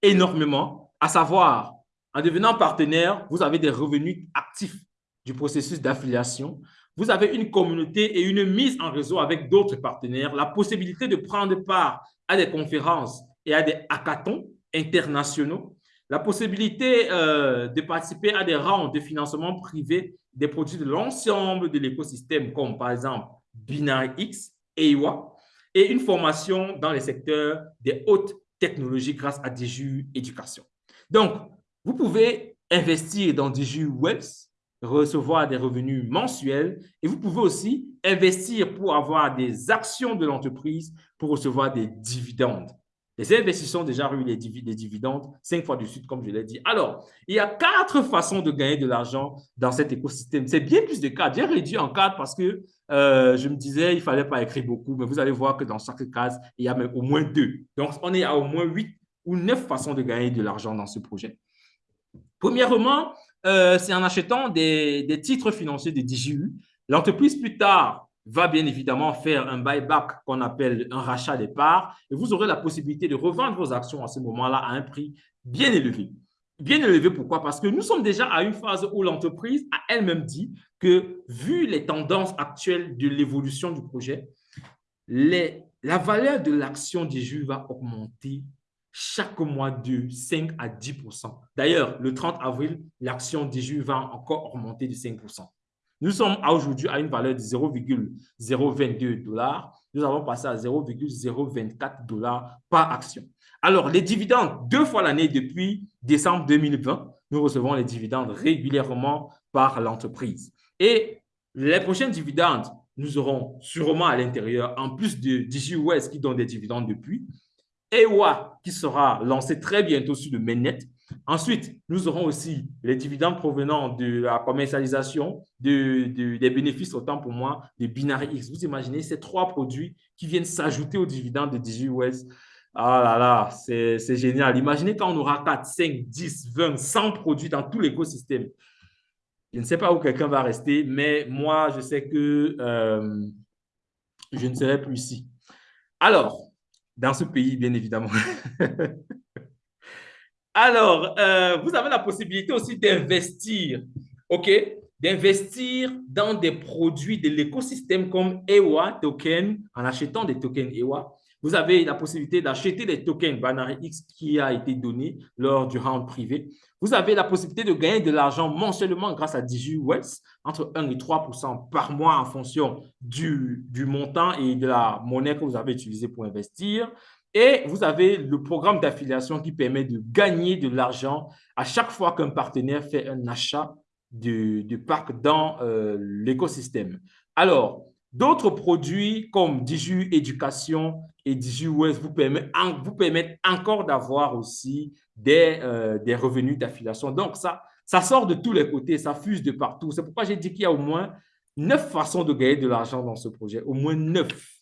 énormément, à savoir, en devenant partenaire, vous avez des revenus actifs du processus d'affiliation. Vous avez une communauté et une mise en réseau avec d'autres partenaires, la possibilité de prendre part à des conférences et à des hackathons internationaux. la possibilité euh, de participer à des rounds de financement privé des produits de l'ensemble de l'écosystème, comme par exemple Binary X, EIWA, et une formation dans les secteurs des hautes technologies grâce à DJU Éducation. Donc, vous pouvez investir dans DJU Wealth, recevoir des revenus mensuels et vous pouvez aussi investir pour avoir des actions de l'entreprise pour recevoir des dividendes. Les investisseurs ont déjà eu les, dividendes cinq fois de suite, comme je l'ai dit. Alors, il y a quatre façons de gagner de l'argent dans cet écosystème. C'est bien plus de quatre. J'ai réduit en quatre parce que euh, je me disais il fallait pas écrire beaucoup, mais vous allez voir que dans chaque case, il y a au moins deux. Donc, on est à au moins huit ou neuf façons de gagner de l'argent dans ce projet. Premièrement, euh, c'est en achetant des, des, titres financiers de DJU. L'entreprise, plus tard, va bien évidemment faire un buyback qu'on appelle un rachat des parts et vous aurez la possibilité de revendre vos actions à ce moment-là à un prix bien élevé. Bien élevé, pourquoi? Parce que nous sommes déjà à une phase où l'entreprise a elle-même dit que vu les tendances actuelles de l'évolution du projet, les, la valeur de l'action des jus va augmenter chaque mois de 5 à 10% D'ailleurs, le 30 avril, l'action des jus va encore augmenter de 5 nous sommes aujourd'hui à une valeur de 0,022 dollars. Nous avons passé à 0,024 dollars par action. Alors, les dividendes, deux fois l'année depuis décembre 2020, nous recevons les dividendes régulièrement par l'entreprise. Et les prochains dividendes, nous aurons sûrement à l'intérieur, en plus de DigiWest qui donne des dividendes depuis, EWA qui sera lancé très bientôt sur le mainnet, Ensuite, nous aurons aussi les dividendes provenant de la commercialisation des bénéfices, autant pour moi, de Binary X. Vous imaginez ces trois produits qui viennent s'ajouter aux dividendes de DigiWest. Ah là là, c'est génial. Imaginez quand on aura 4, 5, 10, 20, 100 produits dans tout l'écosystème. Je ne sais pas où quelqu'un va rester, mais moi, je sais que euh, je ne serai plus ici. Alors, dans ce pays, bien évidemment. Alors, euh, vous avez la possibilité aussi d'investir, OK? D'investir dans des produits de l'écosystème comme EWA Token, en achetant des tokens EWA. Vous avez la possibilité d'acheter des tokens Banary X qui a été donné lors du round privé. Vous avez la possibilité de gagner de l'argent mensuellement grâce à DigiWest, entre 1 et 3% par mois en fonction du, du montant et de la monnaie que vous avez utilisée pour investir. Et vous avez le programme d'affiliation qui permet de gagner de l'argent à chaque fois qu'un partenaire fait un achat du, parc dans euh, l'écosystème. Alors, d'autres produits comme Diju Éducation et Diju West vous permettent, vous permettent encore d'avoir aussi des, euh, des revenus d'affiliation. Donc, ça, ça sort de tous les côtés, ça fuse de partout. C'est pourquoi j'ai dit qu'il y a au moins neuf façons de gagner de l'argent dans ce projet, au moins neuf.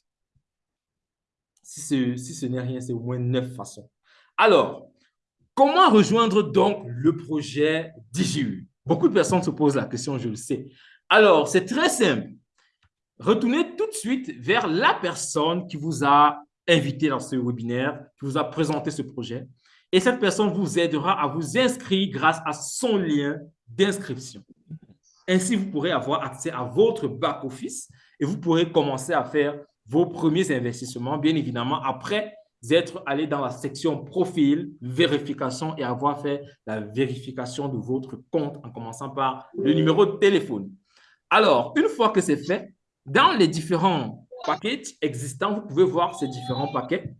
Si ce, n'est rien, c'est au moins neuf façons. Alors, comment rejoindre donc le projet DJU Beaucoup de personnes se posent la question, je le sais. Alors, c'est très simple. Retournez tout de suite vers la personne qui vous a invité dans ce webinaire, qui vous a présenté ce projet. Et cette personne vous aidera à vous inscrire grâce à son lien d'inscription. Ainsi, vous pourrez avoir accès à votre back-office et vous pourrez commencer à faire vos premiers investissements, bien évidemment, après être allé dans la section profil, vérification et avoir fait la vérification de votre compte en commençant par le numéro de téléphone. Alors, une fois que c'est fait, dans les différents paquets existants, vous pouvez voir ces différents paquets.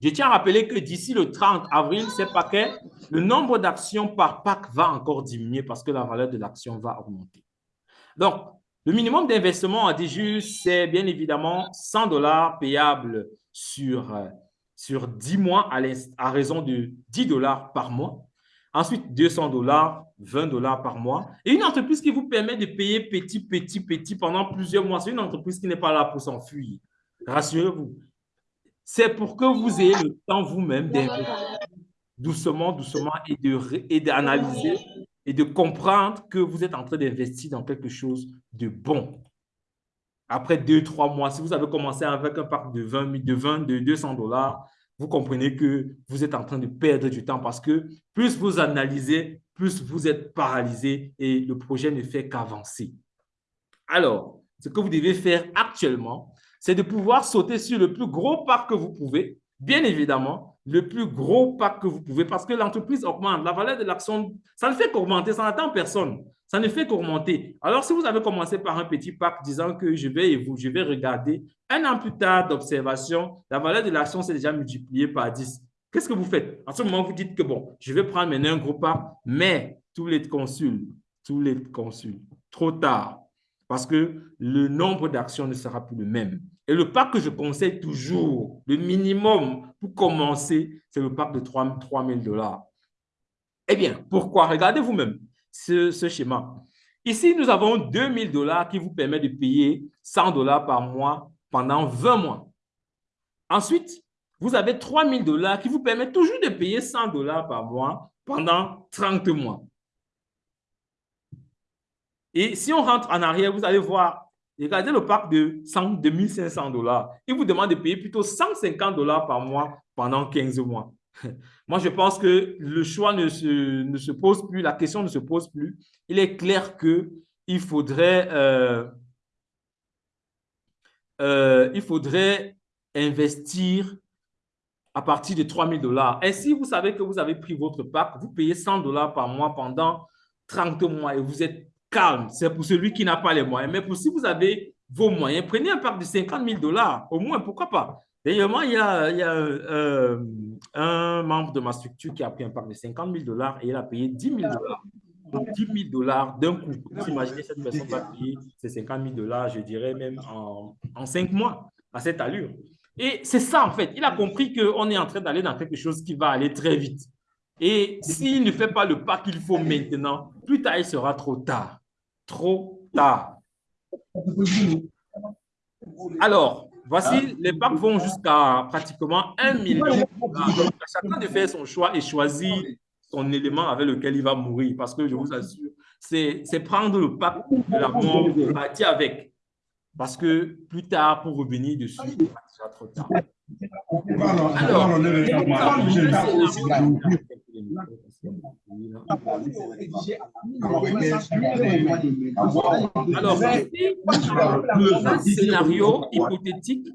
Je tiens à rappeler que d'ici le 30 avril, ces paquets, le nombre d'actions par pack va encore diminuer parce que la valeur de l'action va augmenter. Donc, le minimum d'investissement à DJU, c'est bien évidemment 100 dollars payables sur, sur 10 mois à, à raison de 10 dollars par mois. Ensuite, 200 dollars, 20 dollars par mois. Et une entreprise qui vous permet de payer petit, petit, petit pendant plusieurs mois. C'est une entreprise qui n'est pas là pour s'enfuir. Rassurez-vous. C'est pour que vous ayez le temps vous-même d'investir doucement, doucement et d'analyser et de comprendre que vous êtes en train d'investir dans quelque chose de bon. Après deux, trois mois, si vous avez commencé avec un parc de 20, de 20, de 200 dollars, vous comprenez que vous êtes en train de perdre du temps parce que plus vous analysez, plus vous êtes paralysé et le projet ne fait qu'avancer. Alors, ce que vous devez faire actuellement, c'est de pouvoir sauter sur le plus gros parc que vous pouvez bien évidemment, le plus gros pack que vous pouvez, parce que l'entreprise augmente, la valeur de l'action, ça ne fait qu'augmenter, ça n'attend personne. Ça ne fait qu'augmenter. Alors, si vous avez commencé par un petit pack disant que je vais, je vais regarder, un an plus tard d'observation, la valeur de l'action s'est déjà multipliée par 10. Qu'est-ce que vous faites? En ce moment, vous dites que bon, je vais prendre maintenant un gros pack, mais tous les consuls, tous les consuls, trop tard, parce que le nombre d'actions ne sera plus le même. Et le pack que je conseille toujours, le minimum pour commencer, c'est le pack de 3 000 dollars. Eh bien, pourquoi? Regardez vous-même ce, schéma. Ici, nous avons 2 000 dollars qui vous permet de payer 100 dollars par mois pendant 20 mois. Ensuite, vous avez 3 000 dollars qui vous permet toujours de payer 100 dollars par mois pendant 30 mois. Et si on rentre en arrière, vous allez voir, regardez le pack de 100, 2500 dollars. Il vous demande de payer plutôt 150 dollars par mois pendant 15 mois. Moi, je pense que le choix ne se, ne se, pose plus, la question ne se pose plus. Il est clair qu'il faudrait, euh, euh, faudrait investir à partir de 3 000 dollars. Et si vous savez que vous avez pris votre pack, vous payez 100 dollars par mois pendant 30 mois et vous êtes c'est pour celui qui n'a pas les moyens. Mais pour si vous avez vos moyens, prenez un pack de 50 000 dollars, au moins, pourquoi pas. D'ailleurs, il y a, il y a euh, un membre de ma structure qui a pris un pack de 50 000 dollars et il a payé 10 000 dollars. Donc, 10 000 dollars d'un coup. Vous imaginez cette personne va payer ces 50 000 dollars, je dirais même en, en 5 mois, à cette allure. Et c'est ça, en fait. Il a compris qu'on est en train d'aller dans quelque chose qui va aller très vite. Et s'il ne fait pas le pas qu'il faut maintenant, plus tard, il sera trop tard. Trop tard. Alors, voici, les packs vont jusqu'à pratiquement 1 million. chacun de faire son choix et choisir son élément avec lequel il va mourir. Parce que je vous assure, c'est prendre le pack de la mort, partir avec. Parce que plus tard, pour revenir dessus, il sera trop tard. Alors, alors, un scénario hypothétique.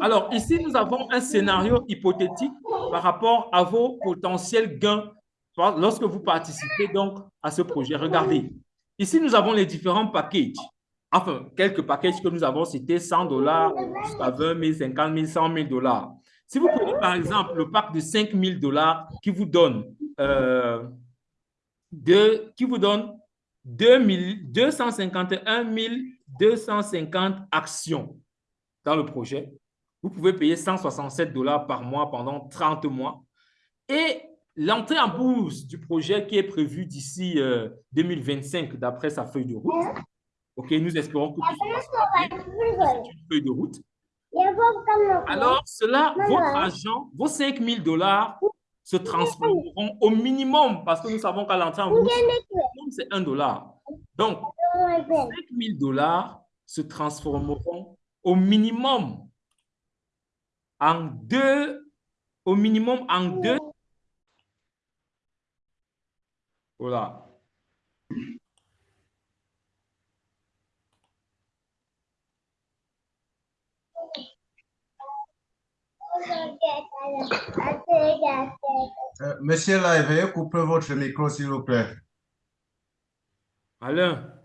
Alors, ici, nous avons un scénario hypothétique par rapport à vos potentiels gains lorsque vous participez donc à ce projet. Regardez, ici, nous avons les différents packages. Enfin, quelques packages que nous avons, c'était 100 dollars jusqu'à 20 000, 50 000, 100 000 dollars. Si vous prenez par exemple le pack de 5 000 dollars qui vous donne, euh, qui vous donne 251 250 actions dans le projet, vous pouvez payer 167 dollars par mois pendant 30 mois. Et l'entrée en bourse du projet qui est prévue d'ici 2025, euh, d'après sa feuille de route, OK, nous espérons que c'est une feuille de route. Alors, cela, votre argent, vos 5 000 dollars se transformeront au minimum, parce que nous savons qu'à l'entrée en bourse, c'est 1 dollar. Donc, 5 000 dollars se transformeront au minimum en deux, au minimum en deux. Voilà. Euh, monsieur là, veuillez couper votre micro, s'il vous plaît. Alain.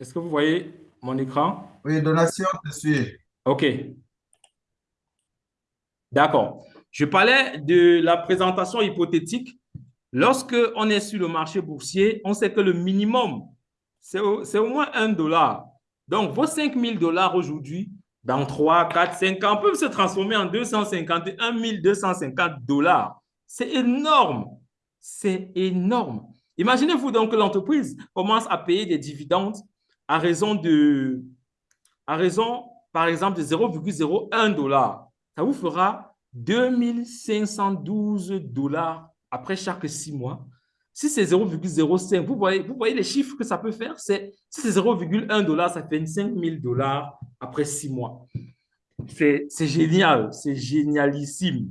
Est-ce que vous voyez mon écran? Oui, donation, je suis. OK. D'accord. Je parlais de la présentation hypothétique. Lorsque on est sur le marché boursier, on sait que le minimum, c'est au, au, moins un dollar. Donc, vos 5 000 dollars aujourd'hui, dans 3, 4, 5 ans, peuvent se transformer en 251 250 dollars. C'est énorme. C'est énorme. Imaginez-vous donc que l'entreprise commence à payer des dividendes à raison de, à raison, par exemple, de 0,01 dollar. ça vous fera 2512 dollars après chaque six mois. Si c'est 0,05, vous voyez, vous voyez les chiffres que ça peut faire? Si c'est 0,1 dollar, ça fait 5000 dollars après six mois. C'est génial, c'est génialissime.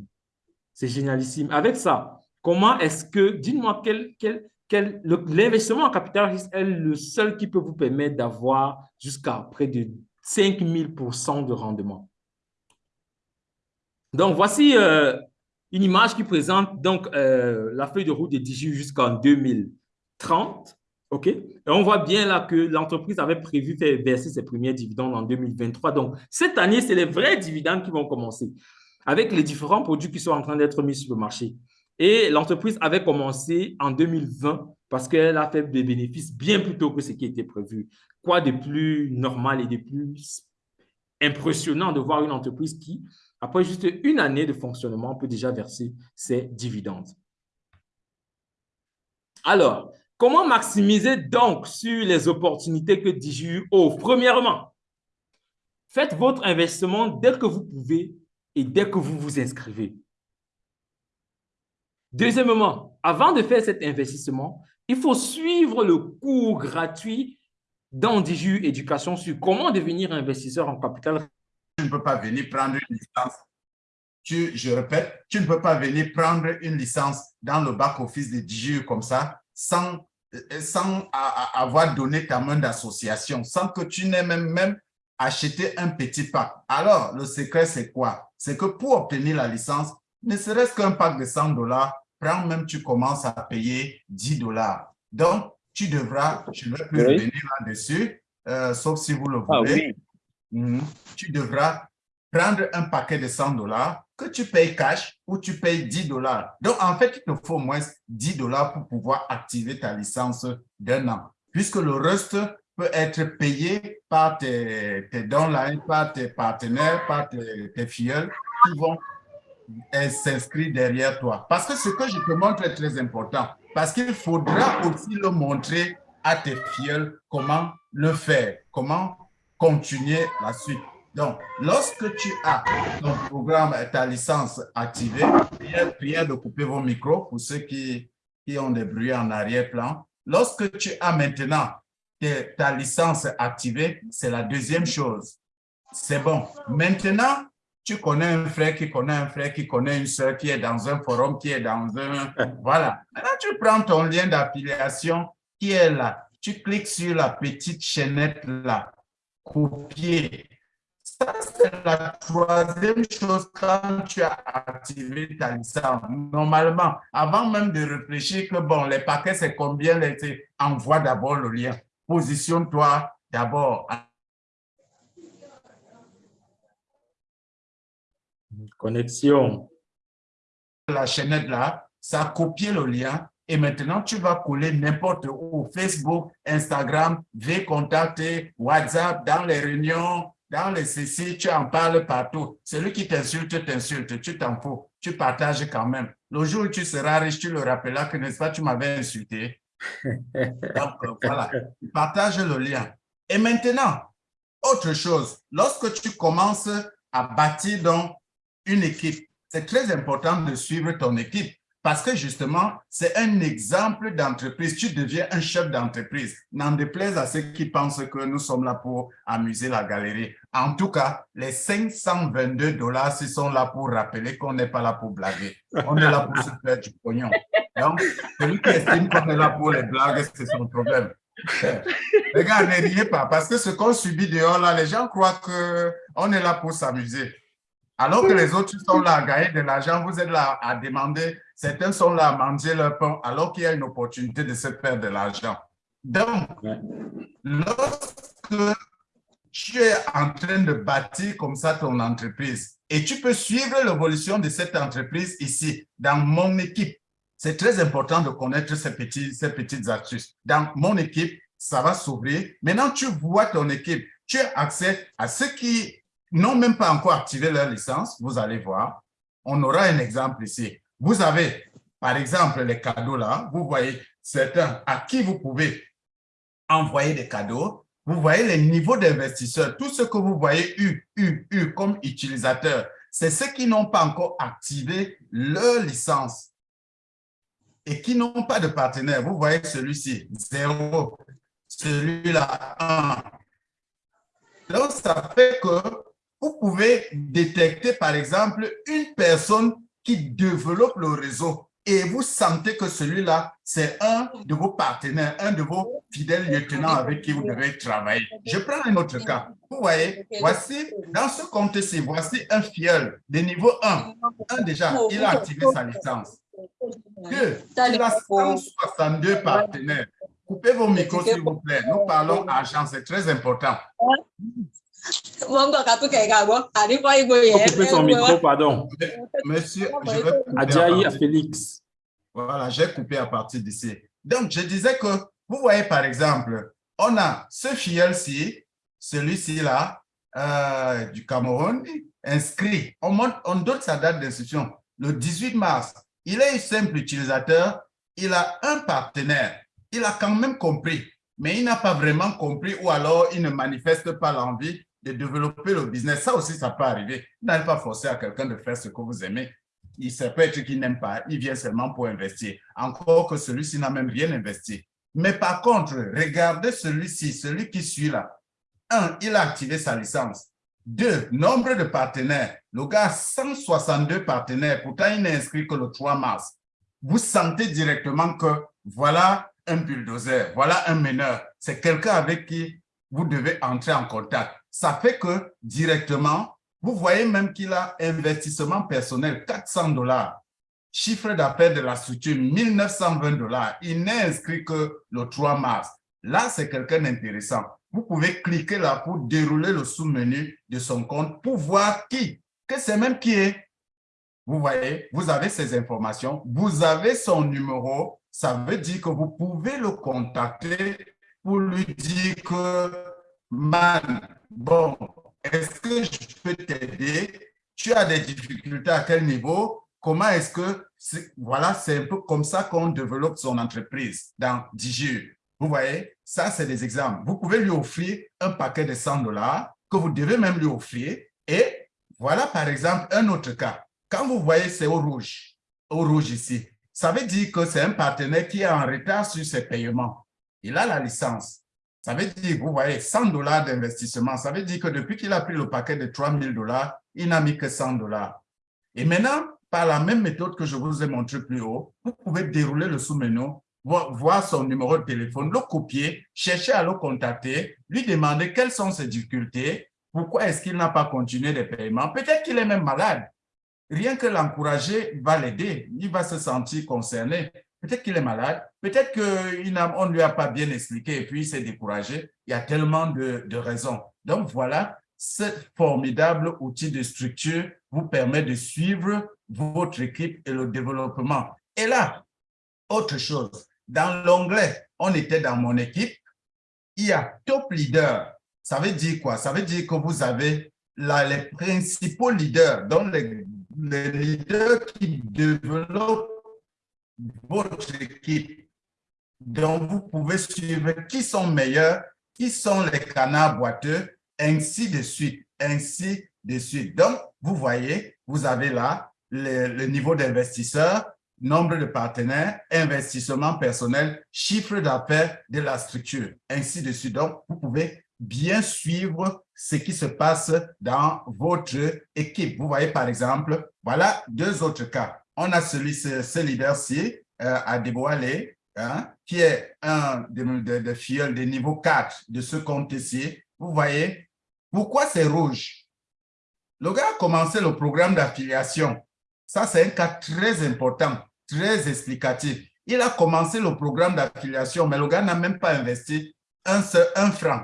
C'est génialissime. Avec ça, comment est-ce que, dites-moi, quel, quel, quel, l'investissement en capital risque est le seul qui peut vous permettre d'avoir jusqu'à près de 5000% de rendement? Donc, voici euh, une image qui présente donc euh, la feuille de route de Digi jusqu'en 2030. OK? Et on voit bien là que l'entreprise avait prévu faire verser ses premiers dividendes en 2023. Donc, cette année, c'est les vrais dividendes qui vont commencer avec les différents produits qui sont en train d'être mis sur le marché. Et l'entreprise avait commencé en 2020 parce qu'elle a fait des bénéfices bien plus tôt que ce qui était prévu. Quoi de plus normal et de plus impressionnant de voir une entreprise qui après juste une année de fonctionnement, on peut déjà verser ses dividendes. Alors, comment maximiser donc sur les opportunités que DigiU offre? Premièrement, faites votre investissement dès que vous pouvez et dès que vous vous inscrivez. Deuxièmement, avant de faire cet investissement, il faut suivre le cours gratuit dans DigiU Éducation sur comment devenir investisseur en capital tu ne peux pas venir prendre une licence. Tu, je répète, tu ne peux pas venir prendre une licence dans le back-office de DGU comme ça sans, euh, sans avoir donné ta main d'association, sans que tu n'aies même, même acheté un petit pack. Alors, le secret, c'est quoi? C'est que pour obtenir la licence, ne serait-ce qu'un pack de 100 dollars, prends même, tu commences à payer 10 dollars. Donc, tu devras, je ne vais plus revenir là-dessus, euh, sauf si vous le ah voulez. Mhm. tu devras prendre un paquet de 100 dollars que tu payes cash ou tu payes 10 dollars. Donc, en fait, il te faut au moins 10 dollars pour pouvoir activer ta licence d'un an, puisque le reste peut être payé par tes, tes downlines, par tes partenaires, par tes, tes qui vont s'inscrire derrière toi. Parce que ce que je te montre est très important, parce qu'il faudra aussi le montrer à tes filleuls comment le faire, comment continuer la suite. Donc, lorsque tu as ton programme, ta licence activée, prière, de couper vos micros pour ceux qui, qui ont des bruits en arrière-plan. Lorsque tu as maintenant ta licence activée, c'est la deuxième chose. C'est bon. Maintenant, tu connais un frère qui connaît un frère qui connaît une soeur qui est dans un forum, qui est dans un... Voilà. Maintenant, tu prends ton lien d'affiliation qui est là. Tu cliques sur la petite chaînette là copier. Ça, c'est la troisième chose quand tu as activé ta licence. Normalement, avant même de réfléchir que, bon, les paquets, c'est combien, envoie d'abord le lien. Positionne-toi d'abord. Connexion. La chaînette là, ça a copié le lien et maintenant, tu vas coller n'importe où, Facebook, Instagram, V contacter, WhatsApp, dans les réunions, dans les CC, tu en parles partout. Celui qui t'insulte, t'insulte, tu t'en fous, tu partages quand même. Le jour où tu seras riche, tu le rappelleras que, n'est-ce pas, tu m'avais insulté. Donc, euh, voilà, partage le lien. Et maintenant, autre chose, lorsque tu commences à bâtir donc une équipe, c'est très important de suivre ton équipe. Parce que justement, c'est un exemple d'entreprise. Tu deviens un chef d'entreprise. N'en déplaise à ceux qui pensent que nous sommes là pour amuser la galerie. En tout cas, les 522 dollars, ce sont là pour rappeler qu'on n'est pas là pour blaguer. On est là pour se faire du pognon. Donc, celui qui estime qu'on est là pour les blagues, c'est son problème. Les gars, ne riez pas, parce que ce qu'on subit dehors, là, les gens croient qu'on est là pour s'amuser. Alors que les autres sont là à gagner de l'argent, vous êtes là à demander, certains sont là à manger leur pain, alors qu'il y a une opportunité de se faire de l'argent. Donc, lorsque tu es en train de bâtir comme ça ton entreprise et tu peux suivre l'évolution de cette entreprise ici, dans mon équipe, c'est très important de connaître ces, petits, ces petites astuces. Dans mon équipe, ça va s'ouvrir. Maintenant, tu vois ton équipe, tu as accès à ce qui n'ont même pas encore activé leur licence, vous allez voir. On aura un exemple ici. Vous avez, par exemple, les cadeaux là. Vous voyez certains à qui vous pouvez envoyer des cadeaux. Vous voyez les niveaux d'investisseurs. Tout ce que vous voyez U, U, U comme utilisateur, c'est ceux qui n'ont pas encore activé leur licence et qui n'ont pas de partenaire. Vous voyez celui-ci, zéro. Celui-là, un. Donc, ça fait que vous pouvez détecter, par exemple, une personne qui développe le réseau et vous sentez que celui-là, c'est un de vos partenaires, un de vos fidèles lieutenants avec qui vous devez travailler. Je prends un autre cas. Vous voyez, voici, dans ce compte-ci, voici un fiel de niveau 1. Un déjà, il a activé sa licence. Deux, il a 162 partenaires. Coupez vos micros, s'il vous plaît. Nous parlons argent, c'est très important. Couper son micro, pardon. Monsieur, je vais Adjaï à Félix. Voilà, j'ai coupé à partir d'ici. Donc, je disais que, vous voyez par exemple, on a ce fiel-ci, celui-ci là, euh, du Cameroun, inscrit. On donne sa date d'inscription, le 18 mars. Il est un simple utilisateur, il a un partenaire. Il a quand même compris, mais il n'a pas vraiment compris ou alors il ne manifeste pas l'envie de développer le business. Ça aussi, ça peut arriver. N'allez pas forcer à quelqu'un de faire ce que vous aimez il ça peut être qu'il n'aime pas, il vient seulement pour investir. Encore que celui-ci n'a même rien investi. Mais par contre, regardez celui-ci, celui qui suit là. Un, il a activé sa licence. Deux, nombre de partenaires. Le gars a 162 partenaires, pourtant il n'est inscrit que le 3 mars. Vous sentez directement que voilà un bulldozer, voilà un meneur. C'est quelqu'un avec qui vous devez entrer en contact. Ça fait que directement, vous voyez même qu'il a investissement personnel 400 dollars. Chiffre d'affaires de la structure 1920 dollars. Il n'est inscrit que le 3 mars. Là, c'est quelqu'un d'intéressant. Vous pouvez cliquer là pour dérouler le sous-menu de son compte pour voir qui, que c'est même qui est. Vous voyez, vous avez ces informations, vous avez son numéro, ça veut dire que vous pouvez le contacter pour lui dire que, man, bon, est-ce que je peux t'aider? Tu as des difficultés à quel niveau? Comment est-ce que, voilà, c'est un peu comme ça qu'on développe son entreprise dans DigiU. Vous voyez, ça, c'est des exemples. Vous pouvez lui offrir un paquet de 100 dollars que vous devez même lui offrir. Et voilà, par exemple, un autre cas. Quand vous voyez, c'est au rouge, au rouge ici, ça veut dire que c'est un partenaire qui est en retard sur ses paiements. Il a la licence. Ça veut dire, vous voyez, 100 dollars d'investissement. Ça veut dire que depuis qu'il a pris le paquet de 3000 dollars, il n'a mis que 100 dollars. Et maintenant, par la même méthode que je vous ai montré plus haut, vous pouvez dérouler le sous-menu, voir, voir son numéro de téléphone, le copier, chercher à le contacter, lui demander quelles sont ses difficultés, pourquoi est-ce qu'il n'a pas continué les paiements. Peut-être qu'il est même malade. Rien que l'encourager va l'aider. Il va se sentir concerné. Peut-être qu'il est malade. Peut-être qu'on ne lui a pas bien expliqué et puis il s'est découragé. Il y a tellement de, raisons. Donc voilà, ce formidable outil de structure vous permet de suivre votre équipe et le développement. Et là, autre chose, dans l'onglet, on était dans mon équipe, il y a top leader. Ça veut dire quoi? Ça veut dire que vous avez les principaux leaders, donc les leaders qui développent votre équipe. Donc, vous pouvez suivre qui sont meilleurs, qui sont les canards boiteux, ainsi de suite, ainsi de suite. Donc, vous voyez, vous avez là le, niveau d'investisseurs, nombre de partenaires, investissement personnel, chiffre d'affaires de la structure, ainsi de suite. Donc, vous pouvez bien suivre ce qui se passe dans votre équipe. Vous voyez, par exemple, voilà deux autres cas. On a celui, ce, ce leader-ci, euh, à dévoiler, hein, qui est un de, de, de de niveau 4 de ce compte-ci. Vous voyez, pourquoi c'est rouge? Le gars a commencé le programme d'affiliation. Ça, c'est un cas très important, très explicatif. Il a commencé le programme d'affiliation, mais le gars n'a même pas investi un, un franc.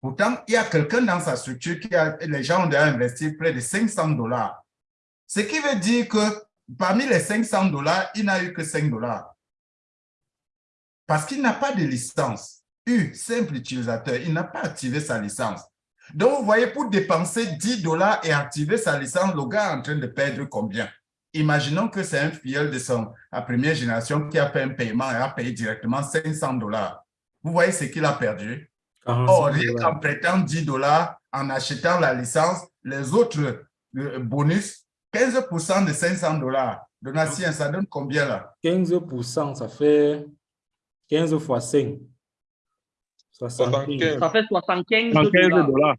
Pourtant, il y a quelqu'un dans sa structure qui a, les gens ont déjà investi près de 500 dollars. Ce qui veut dire que parmi les 500 dollars, il n'a eu que 5 dollars. Parce qu'il n'a pas de licence. U, simple utilisateur, il n'a pas activé sa licence. Donc, vous voyez, pour dépenser 10 dollars et activer sa licence, le gars est en train de perdre combien? Imaginons que c'est un filleul de son, la première génération qui a fait un paiement et a payé directement 500 dollars. Vous voyez ce qu'il a perdu? Or, rien qu'en prêtant 10 dollars, en achetant la licence, les autres le bonus, 15% de 500 dollars. Donatien, ça donne combien là? 15%, ça fait 15 fois 5. 75. Ça fait 75 75 dollars. dollars.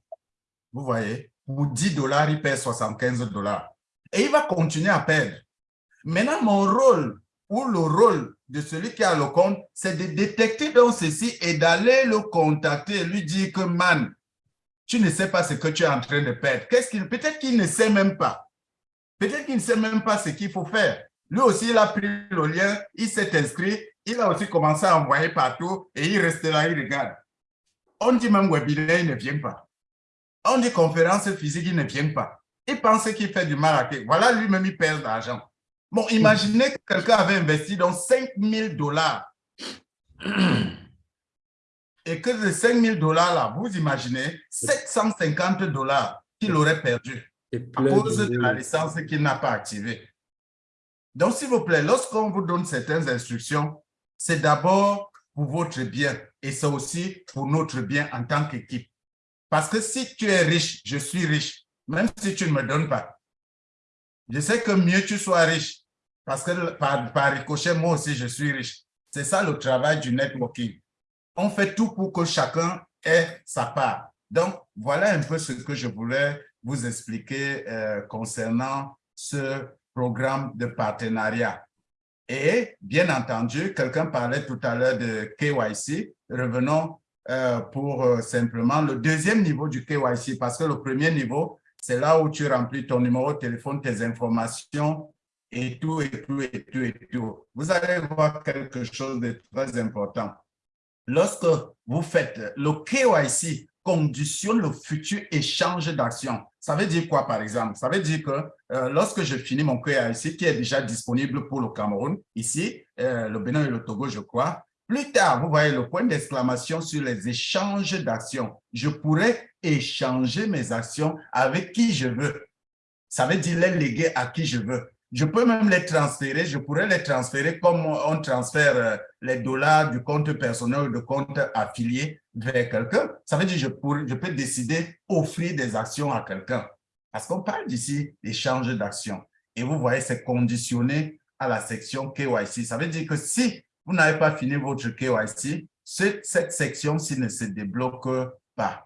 Vous voyez, pour 10 dollars, il perd 75 dollars. Et il va continuer à perdre. Maintenant, mon rôle ou le rôle de celui qui a le compte, c'est de détecter dans ceci et d'aller le contacter et lui dire que, man, tu ne sais pas ce que tu es en train de perdre. Qu'est-ce qu'il, peut-être qu'il ne sait même pas. Peut-être qu'il ne sait même pas ce qu'il faut faire. Lui aussi, il a pris le lien, il s'est inscrit, il a aussi commencé à envoyer partout et il reste là, il regarde. On dit même webinaire, il ne vient pas. On dit conférence physique, il ne vient pas. Il pense qu'il fait du mal à quelqu'un. Voilà, lui-même, il perd de l'argent. Bon, imaginez que quelqu'un avait investi dans 5 000 dollars. Et que de 5 000 dollars là, vous imaginez 750 dollars qu'il aurait perdu à cause de la licence qu'il n'a pas activée. Donc, s'il vous plaît, lorsqu'on vous donne certaines instructions, c'est d'abord pour votre bien et c'est aussi pour notre bien en tant qu'équipe. Parce que si tu es riche, je suis riche, même si tu ne me donnes pas. Je sais que mieux tu sois riche, parce que par, par ricochet, moi aussi, je suis riche. C'est ça le travail du networking. On fait tout pour que chacun ait sa part. Donc, voilà un peu ce que je voulais vous expliquer euh, concernant ce programme de partenariat. Et bien entendu, quelqu'un parlait tout à l'heure de KYC. Revenons euh, pour euh, simplement le deuxième niveau du KYC, parce que le premier niveau, c'est là où tu remplis ton numéro de téléphone, tes informations et tout, et tout, et tout, et tout. Vous allez voir quelque chose de très important. Lorsque vous faites le KYC, conditionne le futur échange d'actions. Ça veut dire quoi, par exemple? Ça veut dire que euh, lorsque je finis mon KYC, qui est déjà disponible pour le Cameroun, ici, euh, le Bénin et le Togo, je crois, plus tard, vous voyez le point d'exclamation sur les échanges d'actions. Je pourrais échanger mes actions avec qui je veux. Ça veut dire les léguer à qui je veux. Je peux même les transférer, je pourrais les transférer comme on transfère euh, les dollars du compte personnel ou du compte affilié vers quelqu'un. Ça veut dire que je, peux décider offrir des actions à quelqu'un. Parce qu'on parle d'ici d'échange d'actions. Et vous voyez, c'est conditionné à la section KYC. Ça veut dire que si vous n'avez pas fini votre KYC, ce- cette section-ci ne se débloque pas.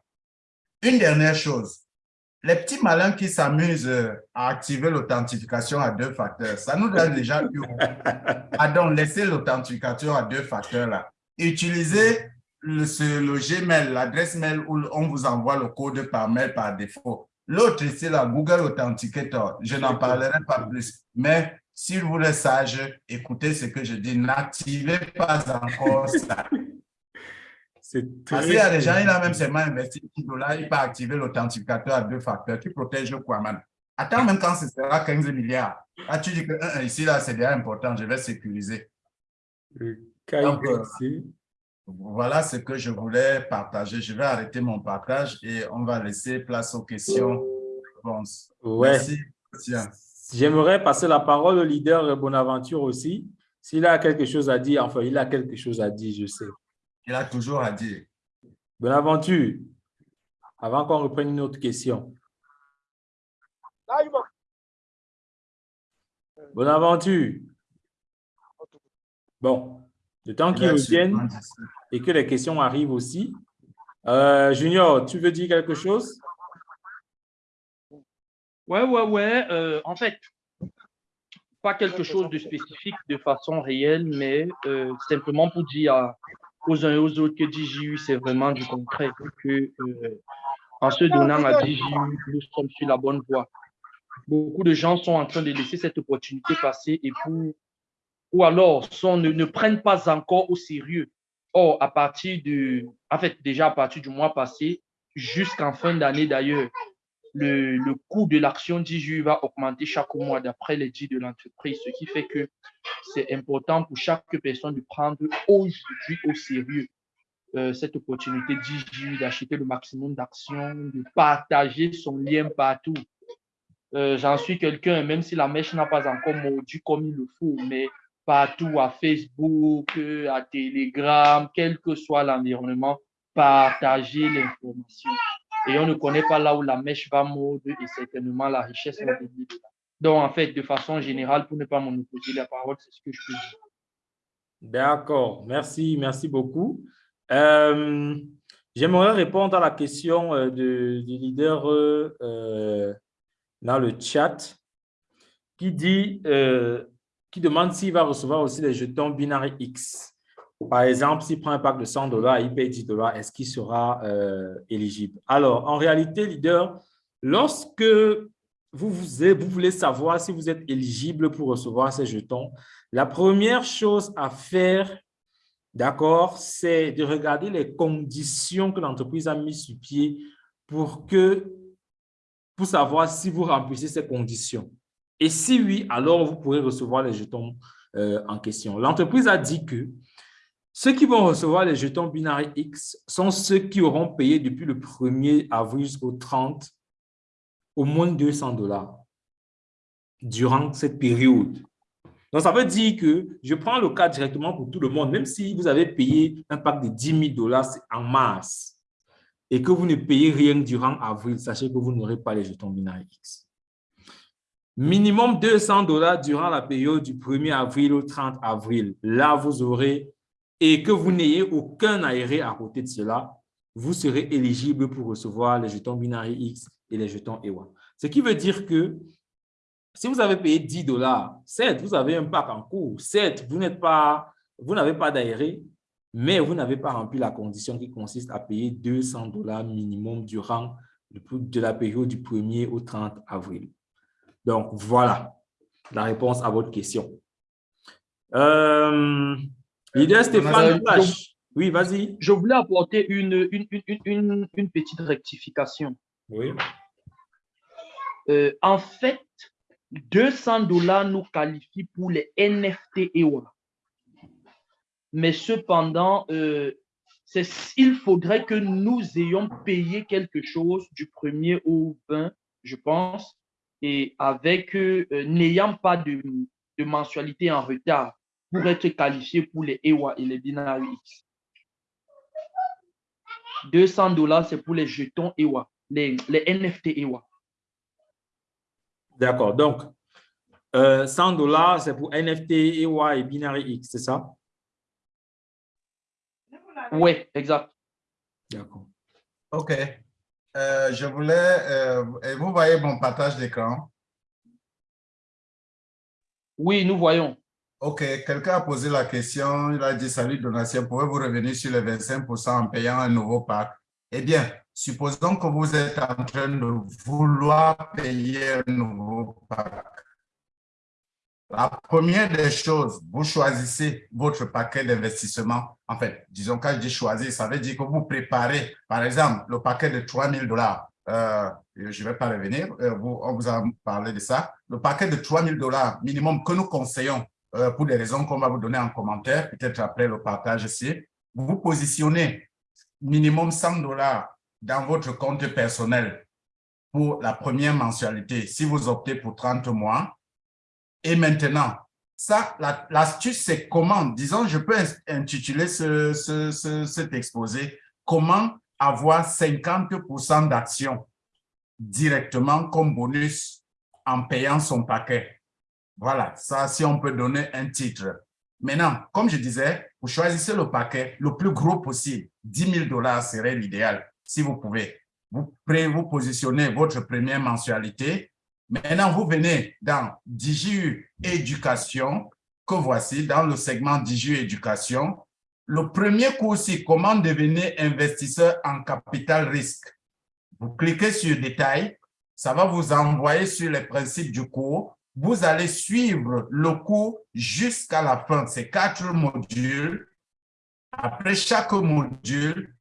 Une dernière chose, les petits malins qui s'amusent euh, à activer l'authentification à deux facteurs, ça nous donne déjà eu. Pardon, laissez l'authentification à deux facteurs là. Utilisez le, ce- le Gmail, l'adresse mail où on vous envoie le code par mail par défaut. L'autre ici, la Google Authenticator, je n'en parlerai pas plus. Mais s'il vous est sage, écoutez ce que je dis, n'activez pas encore ça. C'est Parce très... qu'il y a des gens, il a même seulement investi 10 dollars, il peut activer l'authentificateur à deux facteurs qui protège le Kwaman. Attends, même quand ce sera 15 milliards. Là, tu dis que un, un, ici, là, c'est déjà important, je vais sécuriser. Donc, euh. Voilà ce que je voulais partager. Je vais arrêter mon partage et on va laisser place aux questions. réponses. Ouais. Merci. J'aimerais passer la parole au leader Bonaventure aussi. S'il a quelque chose à dire, enfin, il a quelque chose à dire, je sais. Il a toujours à dire. Bonaventure, avant qu'on reprenne une autre question. Bonaventure. Bon, le temps qu'il Il est revienne sûrement d'ici. et que les questions arrivent aussi. Euh, Junior, tu veux dire quelque chose? Ouais, ouais, ouais. euh, en fait, pas quelque chose de spécifique de façon réelle, mais euh, simplement pour dire à- aux uns et aux autres que DJU, c'est vraiment du concret. Que, euh, en se donnant à DJU, nous sommes sur la bonne voie. Beaucoup de gens sont en train de laisser cette opportunité passer et pour, ou alors sont, ne, ne prennent pas encore au sérieux. Or, à partir de, en fait, déjà à partir du mois passé, jusqu'en fin d'année d'ailleurs, le, le coût de l'action DJU va augmenter chaque mois d'après les dits de l'entreprise, ce qui fait que c'est important pour chaque personne de prendre aujourd'hui au sérieux euh, cette opportunité DJU, d'acheter le maximum d'actions, de partager son lien partout. Euh, J'en suis quelqu'un, même si la mèche n'a pas encore mordu comme il le faut, mais partout à Facebook, à Telegram, quel que soit l'environnement, partager l'information. Et on ne connaît pas là où la mèche va mordre et certainement la richesse va venir. Donc, en fait, de façon générale, pour ne pas monopoliser la parole, c'est ce que je peux dire. D'accord, merci, merci beaucoup. Euh, j'aimerais répondre à la question euh, du leader euh, dans le chat qui dit, qui demande s'il va recevoir aussi les jetons binaires X. Par exemple, s'il prend un pack de 100 dollars il paye 10 dollars, est-ce qu'il sera éligible? Alors, en réalité, leader, lorsque vous, vous, voulez savoir si vous êtes éligible pour recevoir ces jetons, la première chose à faire, d'accord, c'est de regarder les conditions que l'entreprise a mises sur pied pour, que, pour savoir si vous remplissez ces conditions. Et si oui, alors vous pourrez recevoir les jetons euh, en question. L'entreprise a dit que ceux qui vont recevoir les jetons binaires X sont ceux qui auront payé depuis le 1er avril jusqu'au 30 au moins 200 dollars durant cette période. Donc, ça veut dire que je prends le cas directement pour tout le monde, même si vous avez payé un pack de 10 000 dollars en mars et que vous ne payez rien durant avril, sachez que vous n'aurez pas les jetons binaires X. Minimum 200 dollars durant la période du 1er avril au 30 avril. Là, vous aurez, et que vous n'ayez aucun aéré à côté de cela, vous serez éligible pour recevoir les jetons binaires X et les jetons EWA. Ce qui veut dire que si vous avez payé 10 dollars, certes, vous avez un pack en cours, certes, vous n'êtes pas, vous n'avez pas d'aéré, mais vous n'avez pas rempli la condition qui consiste à payer 200 dollars minimum durant de la période du 1er au 30 avril. Donc, voilà la réponse à votre question. Euh, L'idée, Stéphane Oui, vas-y. Je voulais apporter une, une, une petite rectification. Oui. Euh, en fait, 200 dollars nous qualifient pour les NFT EWA. Mais cependant, euh, il faudrait que nous ayons payé quelque chose du 1er au 20, je pense, et avec euh, n'ayant pas de, mensualité en retard pour être qualifié pour les EWA et les binaires X. 200 dollars, c'est pour les jetons EWA, les, les NFT EWA. D'accord. Donc, 100 euh, dollars, c'est pour NFT, EY et Binary X, c'est ça? Oui, exact. D'accord. OK. Euh, je voulais, euh, vous voyez mon partage d'écran? Oui, nous voyons. OK. Quelqu'un a posé la question, il a dit, salut donation, pouvez-vous revenir sur les 25% en payant un nouveau pack? Eh bien, supposons que vous êtes en train de vouloir payer un nouveau pack. La première des choses, vous choisissez votre paquet d'investissement. En fait, disons quand je dis choisir, ça veut dire que vous préparez, par exemple, le paquet de 3 000 dollars. Euh, je ne vais pas revenir, euh, on vous a parlé de ça. Le paquet de 3 000 dollars minimum que nous conseillons euh, pour des raisons qu'on va vous donner en commentaire, peut-être après le partage ici. Vous positionnez minimum 100 dollars dans votre compte personnel pour la première mensualité, si vous optez pour 30 mois. Et maintenant, ça, l'astuce, c'est comment, disons, je peux intituler ce, cet exposé, comment avoir 50% d'actions directement comme bonus en payant son paquet. Voilà, ça, si on peut donner un titre. Maintenant, comme je disais, vous choisissez le paquet le plus gros possible. 10 000 dollars serait l'idéal, si vous pouvez. Vous, vous positionnez votre première mensualité. Maintenant, vous venez dans DigiU Éducation, que voici dans le segment DigiU Éducation. Le premier cours, c'est comment devenir investisseur en capital risque. Vous cliquez sur Détails, ça va vous envoyer sur les principes du cours vous allez suivre le cours jusqu'à la fin. C'est quatre modules. Après chaque module,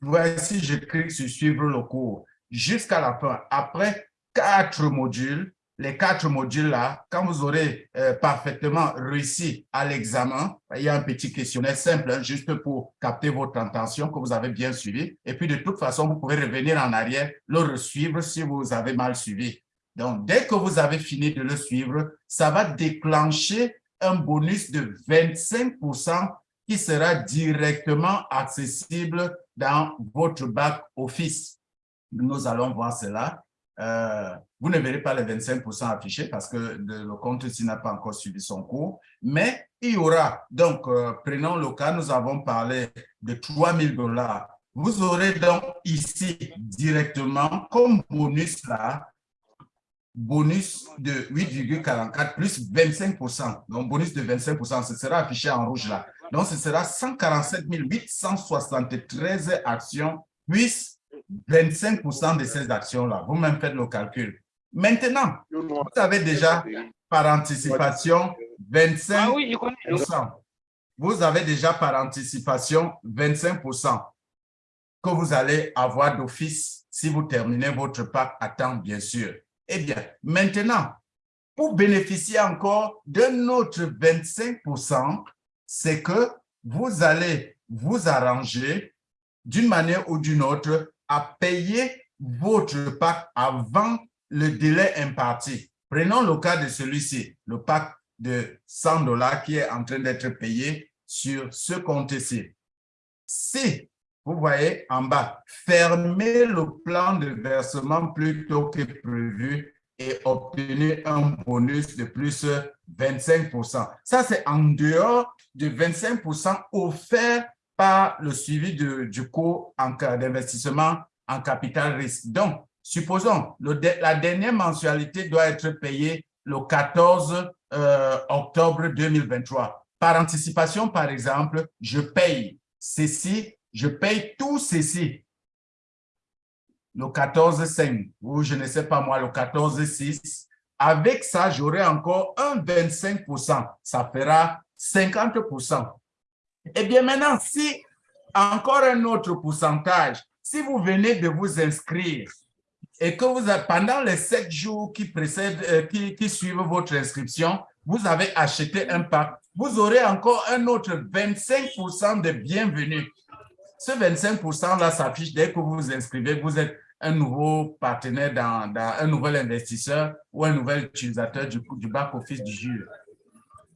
voici, je clique sur suivre le cours jusqu'à la fin. Après quatre modules, les quatre modules-là, quand vous aurez euh, parfaitement réussi à l'examen, il y a un petit questionnaire simple, hein, juste pour capter votre attention, que vous avez bien suivi. Et puis, de toute façon, vous pouvez revenir en arrière, le resuivre si vous avez mal suivi. Donc, dès que vous avez fini de le suivre, ça va déclencher un bonus de 25% qui sera directement accessible dans votre back office. nous allons voir cela. Euh, vous ne verrez pas les 25% affichés parce que le, compte-ci n'a pas encore suivi son cours, mais il y aura, donc euh, prenons le cas, nous avons parlé de 3 000 dollars. Vous aurez donc ici directement comme bonus là, bonus de 8,44 plus 25%. Donc bonus de 25%, ce sera affiché en rouge là. Donc ce sera 147 873 actions plus 25% de ces actions-là. Vous-même faites le calcul. Maintenant, vous avez déjà par anticipation 25%. Vous avez déjà par anticipation 25% que vous allez avoir d'office si vous terminez votre pack à temps, bien sûr. Eh bien, maintenant, pour bénéficier encore d'un autre 25%, c'est que vous allez vous arranger d'une manière ou d'une autre à payer votre pack avant le délai imparti. Prenons le cas de celui-ci, le pack de 100 dollars qui est en train d'être payé sur ce compte-ci. Si, vous voyez en bas, fermez le plan de versement plus tôt que prévu et obtenez un bonus de plus 25% Ça, c'est en dehors de 25% offert par le suivi du cours d'investissement en capital risque. Donc, supposons, le, la dernière mensualité doit être payée le 14 euh, octobre 2023. Par anticipation, par exemple, je paye ceci, je paye tout ceci. Le 14-5 ou je ne sais pas moi, le 14-6. Avec ça, j'aurai encore un 25% Ça fera 50% eh bien, maintenant, si encore un autre pourcentage, si vous venez de vous inscrire et que vous pendant les sept jours qui précèdent, euh, qui suivent votre inscription, vous avez acheté un pack, vous aurez encore un autre 25% de bienvenue. Ce 25%-là s'affiche dès que vous vous inscrivez, vous êtes un nouveau partenaire, dans, un nouvel investisseur ou un nouvel utilisateur du, du back-office du juge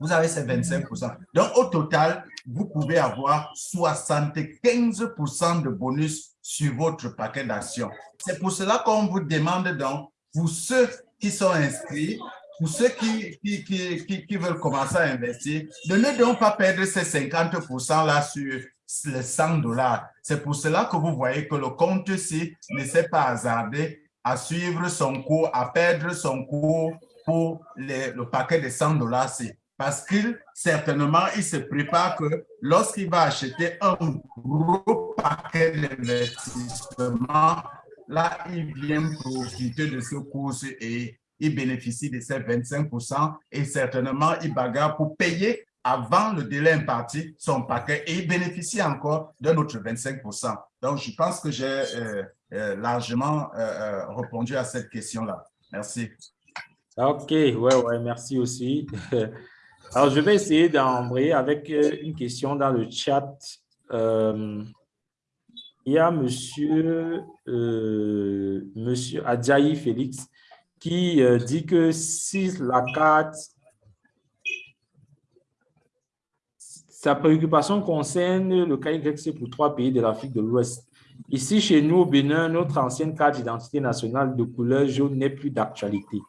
vous avez ces 25% Donc, au total, vous pouvez avoir 75% de bonus sur votre paquet d'actions. C'est pour cela qu'on vous demande donc, pour ceux qui sont inscrits, pour ceux qui, qui, qui, qui, veulent commencer à investir, de ne donc pas perdre ces 50% là sur les 100 dollars. C'est pour cela que vous voyez que le compte-ci ne s'est pas hasardé à suivre son cours, à perdre son cours pour le paquet de 100 dollars parce qu'il, certainement, il se prépare que lorsqu'il va acheter un gros paquet d'investissement, là, il vient profiter de ce cours et il bénéficie de ces 25% et certainement, il bagarre pour payer avant le délai imparti son paquet et il bénéficie encore d'un autre 25 Donc, je pense que j'ai euh, euh, largement euh, répondu à cette question-là. Merci. OK, ouais, ouais, merci aussi. Alors, je vais essayer d'embrayer avec une question dans le chat. Il y a monsieur, monsieur Adjaï Félix qui dit que si la carte, sa préoccupation concerne le KYC pour trois pays de l'Afrique de l'Ouest. Ici, chez nous, au Bénin, notre ancienne carte d'identité nationale de couleur jaune n'est plus d'actualité.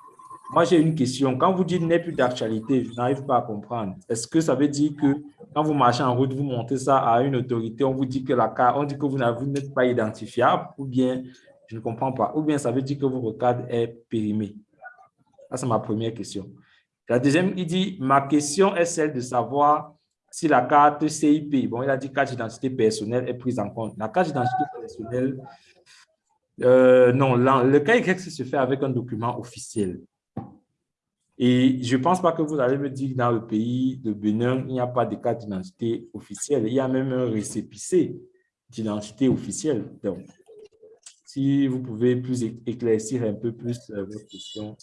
Moi, j'ai une question. Quand vous dites n'est plus d'actualité, je n'arrive pas à comprendre. Est-ce que ça veut dire que quand vous marchez en route, vous montez ça à une autorité, on vous dit que la carte, on dit que vous n'êtes pas identifiable, ou bien, je ne comprends pas, ou bien ça veut dire que votre carte est périmée? Ça, c'est ma première question. La deuxième, il dit, ma question est celle de savoir si la carte CIP, bon, il a dit carte d'identité personnelle est prise en compte. La carte d'identité personnelle, euh, non, le cas se fait avec un document officiel. Et je ne pense pas que vous allez me dire que dans le pays de Bénin, il n'y a pas de carte d'identité officielle. Il y a même un récépissé d'identité officielle. Donc, si vous pouvez plus éclaircir un peu plus euh, votre question.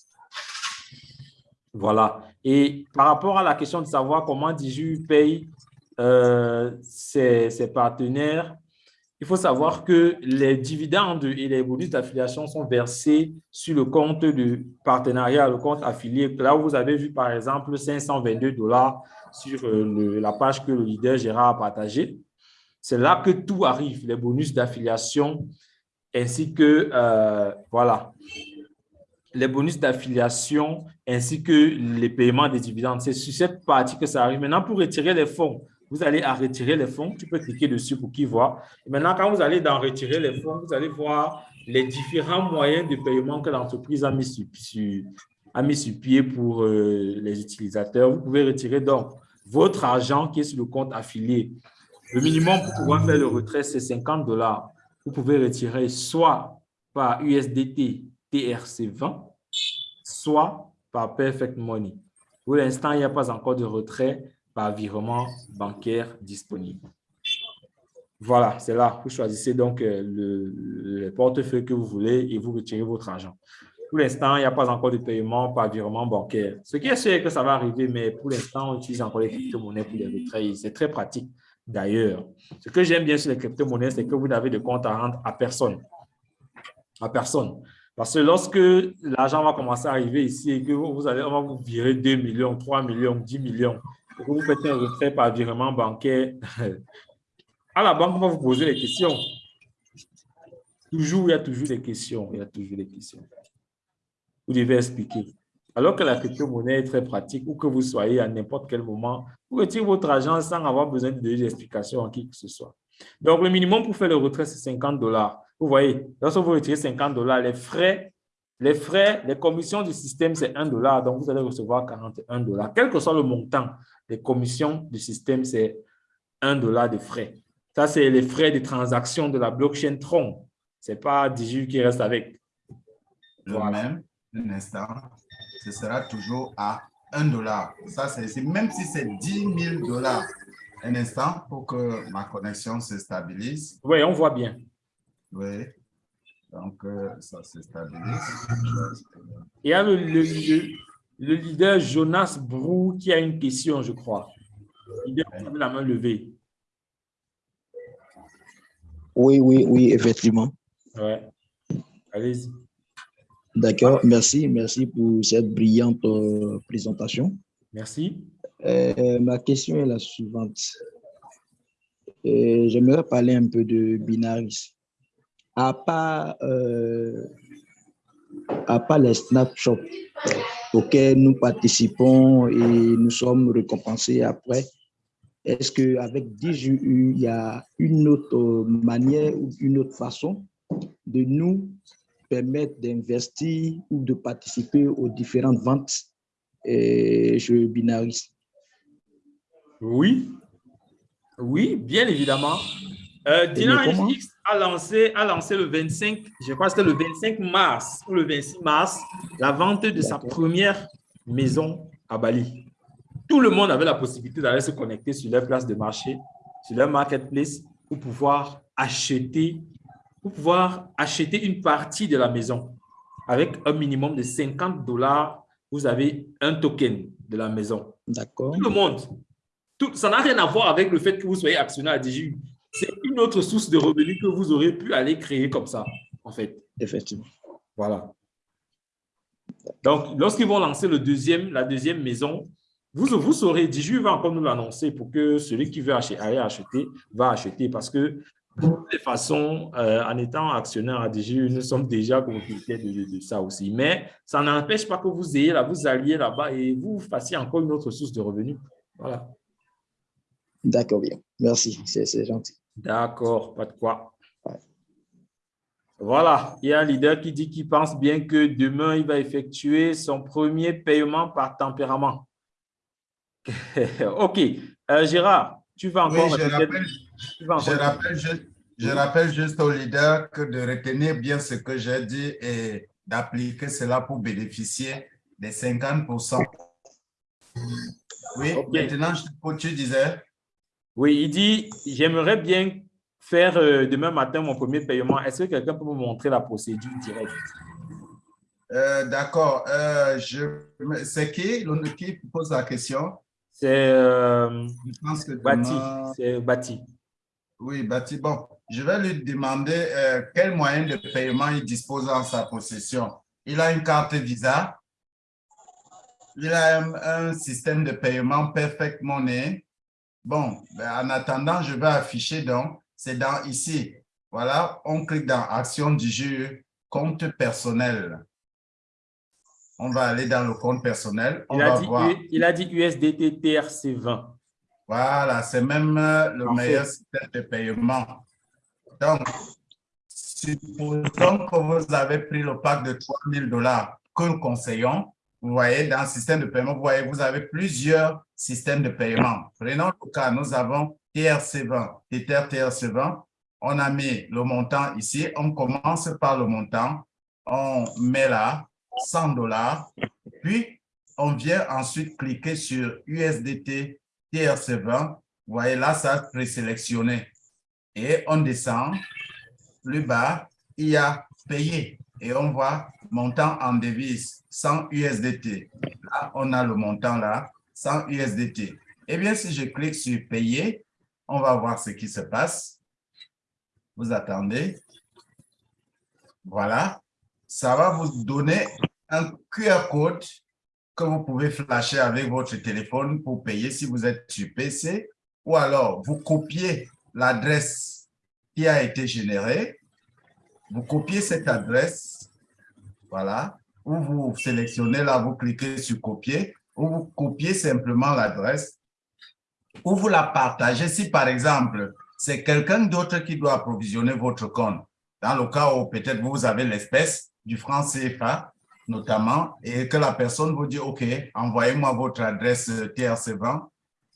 Voilà. Et par rapport à la question de savoir comment Diju paye euh, ses, ses partenaires, il faut savoir que les dividendes et les bonus d'affiliation sont versés sur le compte de partenariat, le compte affilié. Là où vous avez vu, par exemple, 522 dollars sur euh, la page que le leader Gérard a partagée, c'est là que tout arrive, les bonus d'affiliation ainsi que, euh, voilà, les bonus d'affiliation ainsi que les paiements des dividendes. C'est sur cette partie que ça arrive. Maintenant, pour retirer les fonds, vous allez à retirer les fonds. Tu peux cliquer dessus pour qu'il voit. Et maintenant, quand vous allez dans retirer les fonds, vous allez voir les différents moyens de paiement que l'entreprise a mis sur, a mis sur pied pour euh, les utilisateurs. Vous pouvez retirer donc votre argent qui est sur le compte affilié. Le minimum pour pouvoir faire le retrait, c'est 50 dollars. Vous pouvez retirer soit par USDT TRC20, soit par Perfect Money. Pour l'instant, il n'y a pas encore de retrait par virement bancaire disponible. Voilà, c'est là. Vous choisissez donc euh, le, portefeuille que vous voulez et vous retirez votre argent. Pour l'instant, il n'y a pas encore de paiement par virement bancaire. Ce qui est sûr que ça va arriver, mais pour l'instant, on utilise encore les crypto-monnaies pour les retraits. C'est très pratique d'ailleurs. Ce que j'aime bien sur les crypto-monnaies, c'est que vous n'avez de compte à rendre à personne. À personne. Parce que lorsque l'argent va commencer à arriver ici et que vous allez, on va vous virer 2 millions, 3 millions, 10 millions, et que vous faites un retrait par virement bancaire, à la banque, on va vous poser des questions. Toujours, il y a toujours des questions. Il y a toujours des questions. Vous devez expliquer. Alors que la crypto-monnaie est très pratique, ou que vous soyez à n'importe quel moment, vous retirez votre argent sans avoir besoin de donner des explications à qui que ce soit. Donc, le minimum pour faire le retrait, c'est 50 dollars. Vous voyez, lorsque vous retirez 50 dollars, les frais, les frais, les commissions du système, c'est 1 dollar. Donc, vous allez recevoir 41 dollars. Quel que soit le montant, les commissions du système, c'est 1 dollar de frais. Ça, c'est les frais de transaction de la blockchain Tron. Ce n'est pas Digi qui reste avec. Le même, un instant, ce sera toujours à 1 dollar. Ça, c'est même si c'est 10 000 dollars. Un instant pour que ma connexion se stabilise. Oui, on voit bien. Oui. Donc, euh, ça se stabilise. Il y a le, le, leader Jonas Brou qui a une question, je crois. Il a la main levée. Oui, oui, oui, effectivement. Oui. Allez-y. D'accord, merci, merci pour cette brillante euh, présentation. Merci. Euh, ma question est la suivante. J'aimerais parler un peu de Binaris à part, euh, à part les snapshots auxquels nous participons et nous sommes récompensés après, est-ce qu'avec DJU, il y a une autre manière ou une autre façon de nous permettre d'investir ou de participer aux différentes ventes et je binarise Oui, oui, bien évidemment. Euh, X a lancé, a lancé le 25, je crois que c'était le 25 mars ou le 26 mars, la vente de sa première maison à Bali. Tout le monde avait la possibilité d'aller se connecter sur leur place de marché, sur leur marketplace pour pouvoir acheter, pour pouvoir acheter une partie de la maison. Avec un minimum de 50 dollars, vous avez un token de la maison. D'accord. Tout le monde. Tout, ça n'a rien à voir avec le fait que vous soyez actionnaire à DJU c'est une autre source de revenus que vous aurez pu aller créer comme ça, en fait. Effectivement. Voilà. Donc, lorsqu'ils vont lancer le deuxième, la deuxième maison, vous, vous saurez, Diju va encore nous l'annoncer pour que celui qui veut acheter, aller acheter, va acheter parce que de toute façon, euh, en étant actionnaire à Diju, nous sommes déjà propriétaires de, de, ça aussi. Mais ça n'empêche pas que vous ayez là, vous alliez là-bas et vous fassiez encore une autre source de revenus. Voilà. D'accord, bien. Merci, c'est gentil. D'accord, pas de quoi. Voilà, il y a un leader qui dit qu'il pense bien que demain, il va effectuer son premier paiement par tempérament. OK. Euh, Gérard, tu vas encore... Oui, je, rappelle, je, rappelle juste, je rappelle juste au leader que de retenir bien ce que j'ai dit et d'appliquer cela pour bénéficier des 50% Oui, maintenant, tu disais... Oui, il dit, j'aimerais bien faire euh, demain matin mon premier paiement. Est-ce que quelqu'un peut me montrer la procédure directe? Euh, d'accord. Euh, c'est qui, qui pose la question? C'est Bati. C'est Bati. Oui, Bati. Bon, je vais lui demander quel moyen de paiement il dispose en sa possession. Il a une carte Visa. Il a un, un système de paiement Perfect Money. Bon, ben, en attendant, je vais afficher donc, c'est dans ici, Voilà, on clique dans Action du jeu, compte personnel. On va aller dans le compte personnel. On il, a va dit, voir. il a dit USDT TRC20. Voilà, c'est même euh, le meilleur système de paiement. Donc, supposons que vous avez pris le pack de 3 000 dollars que nous conseillons. Vous voyez, dans le système de paiement, vous voyez, vous avez plusieurs systèmes de paiement. Prenons le cas, nous avons TRC20, Tether TRC20. On a mis le montant ici. On commence par le montant. On met là 100 dollars. Puis, on vient ensuite cliquer sur USDT TRC20. Vous voyez là, ça a présélectionné. Et on descend. Plus bas, il y a payé. Et on voit montant en devise, 100 USDT. Là, on a le montant là, 100 USDT. Eh bien, si je clique sur payer, on va voir ce qui se passe. Vous attendez. Voilà. Ça va vous donner un QR code que vous pouvez flasher avec votre téléphone pour payer si vous êtes sur PC ou alors vous copiez l'adresse qui a été générée, vous copiez cette adresse, voilà, ou vous sélectionnez là, vous cliquez sur copier, ou vous copiez simplement l'adresse, ou vous la partagez si par exemple, c'est quelqu'un d'autre qui doit approvisionner votre compte. Dans le cas où peut-être vous avez l'espèce du franc CFA, notamment, et que la personne vous dit, OK, envoyez-moi votre adresse TRC20.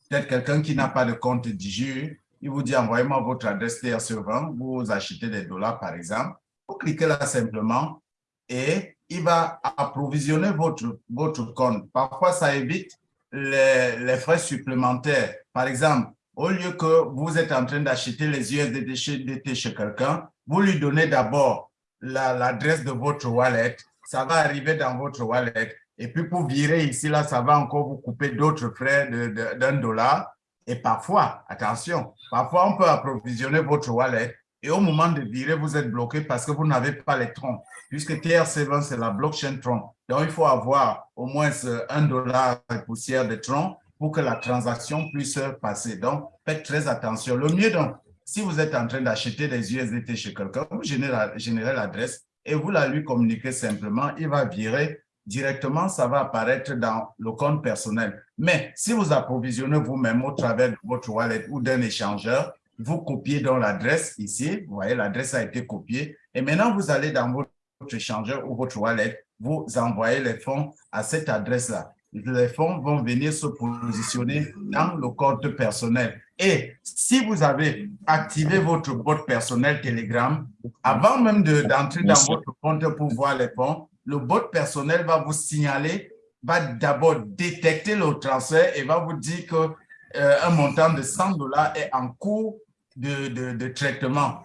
Peut-être quelqu'un qui n'a pas de compte DIGU, il vous dit, envoyez-moi votre adresse TRC20, vous achetez des dollars, par exemple. Vous cliquez là simplement et il va approvisionner votre, votre compte. Parfois, ça évite les, les frais supplémentaires. Par exemple, au lieu que vous êtes en train d'acheter les USDT chez, quelqu'un, vous lui donnez d'abord l'adresse de votre wallet, ça va arriver dans votre wallet. Et puis pour virer ici, là, ça va encore vous couper d'autres frais d'un dollar. Et parfois, attention, parfois on peut approvisionner votre wallet et au moment de virer, vous êtes bloqué parce que vous n'avez pas les troncs. Puisque TRC20, c'est la blockchain tronc. Donc, il faut avoir au moins un dollar de poussière de tronc pour que la transaction puisse passer. Donc, faites très attention. Le mieux, donc, si vous êtes en train d'acheter des USDT chez quelqu'un, vous générez l'adresse et vous la lui communiquez simplement. Il va virer directement, ça va apparaître dans le compte personnel. Mais si vous approvisionnez vous-même au travers de votre wallet ou d'un échangeur, vous copiez dans l'adresse ici, vous voyez, l'adresse a été copiée. Et maintenant, vous allez dans votre échangeur ou votre wallet, vous envoyez les fonds à cette adresse-là. Les fonds vont venir se positionner dans le compte personnel. Et si vous avez activé votre bot personnel Telegram, avant même d'entrer dans votre compte pour voir les fonds, le bot personnel va vous signaler, va d'abord détecter le transfert et va vous dire que un montant de 100 dollars est en cours de, de, de, traitement.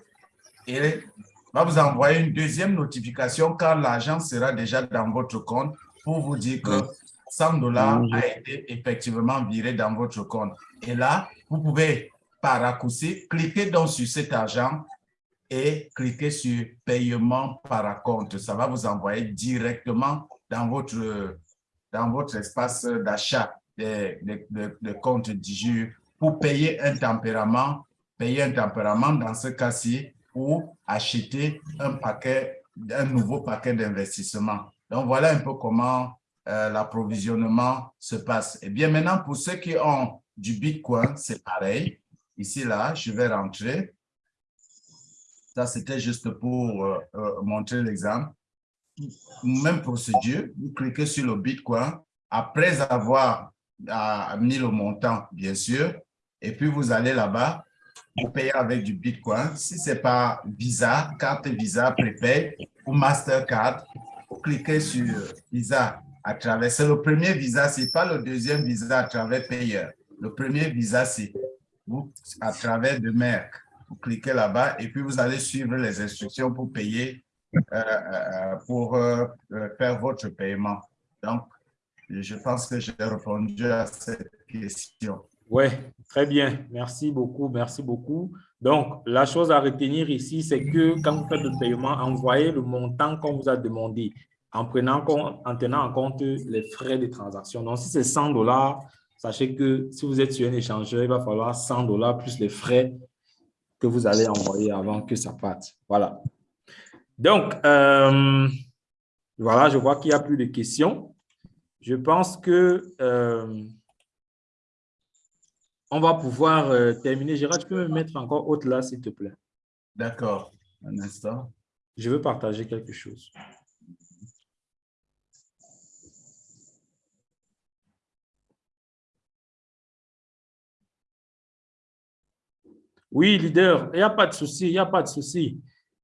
Et va vous envoyer une deuxième notification quand l'argent sera déjà dans votre compte pour vous dire que 100 dollars a été effectivement viré dans votre compte. Et là, vous pouvez, par raccourci, cliquer donc sur cet argent et cliquer sur paiement par compte. Ça va vous envoyer directement dans votre, dans votre espace d'achat des, des, des, comptes pour payer un tempérament, payer un tempérament dans ce cas-ci ou acheter un paquet, un nouveau paquet d'investissement. Donc, voilà un peu comment euh, l'approvisionnement se passe. Et bien maintenant, pour ceux qui ont du Bitcoin, c'est pareil. Ici, là, je vais rentrer. Ça, c'était juste pour euh, euh, montrer l'exemple. Même procédure, vous cliquez sur le Bitcoin. Après avoir mis le montant, bien sûr, et puis vous allez là-bas, vous payez avec du Bitcoin. Si ce n'est pas Visa, carte Visa, Prepay ou Mastercard, vous cliquez sur Visa à travers. C'est le premier Visa, ce n'est pas le deuxième Visa à travers payeur. Le premier Visa, c'est à travers de Merck. Vous cliquez là-bas et puis vous allez suivre les instructions pour payer, euh, euh, pour euh, faire votre paiement. Donc, je pense que j'ai répondu à cette question. Oui, très bien. Merci beaucoup, merci beaucoup. Donc, la chose à retenir ici, c'est que quand vous faites le paiement, envoyez le montant qu'on vous a demandé en, prenant, en tenant en compte les frais de transaction. Donc, si c'est 100 dollars, sachez que si vous êtes sur un échangeur, il va falloir 100 dollars plus les frais que vous allez envoyer avant que ça parte. Voilà. Donc, euh, voilà, je vois qu'il n'y a plus de questions. Je pense que euh, on va pouvoir euh, terminer. Gérard, tu peux me mettre encore autre là, s'il te plaît? D'accord. Un instant. Je veux partager quelque chose. Oui, leader, il n'y a pas de souci, il n'y a pas de souci.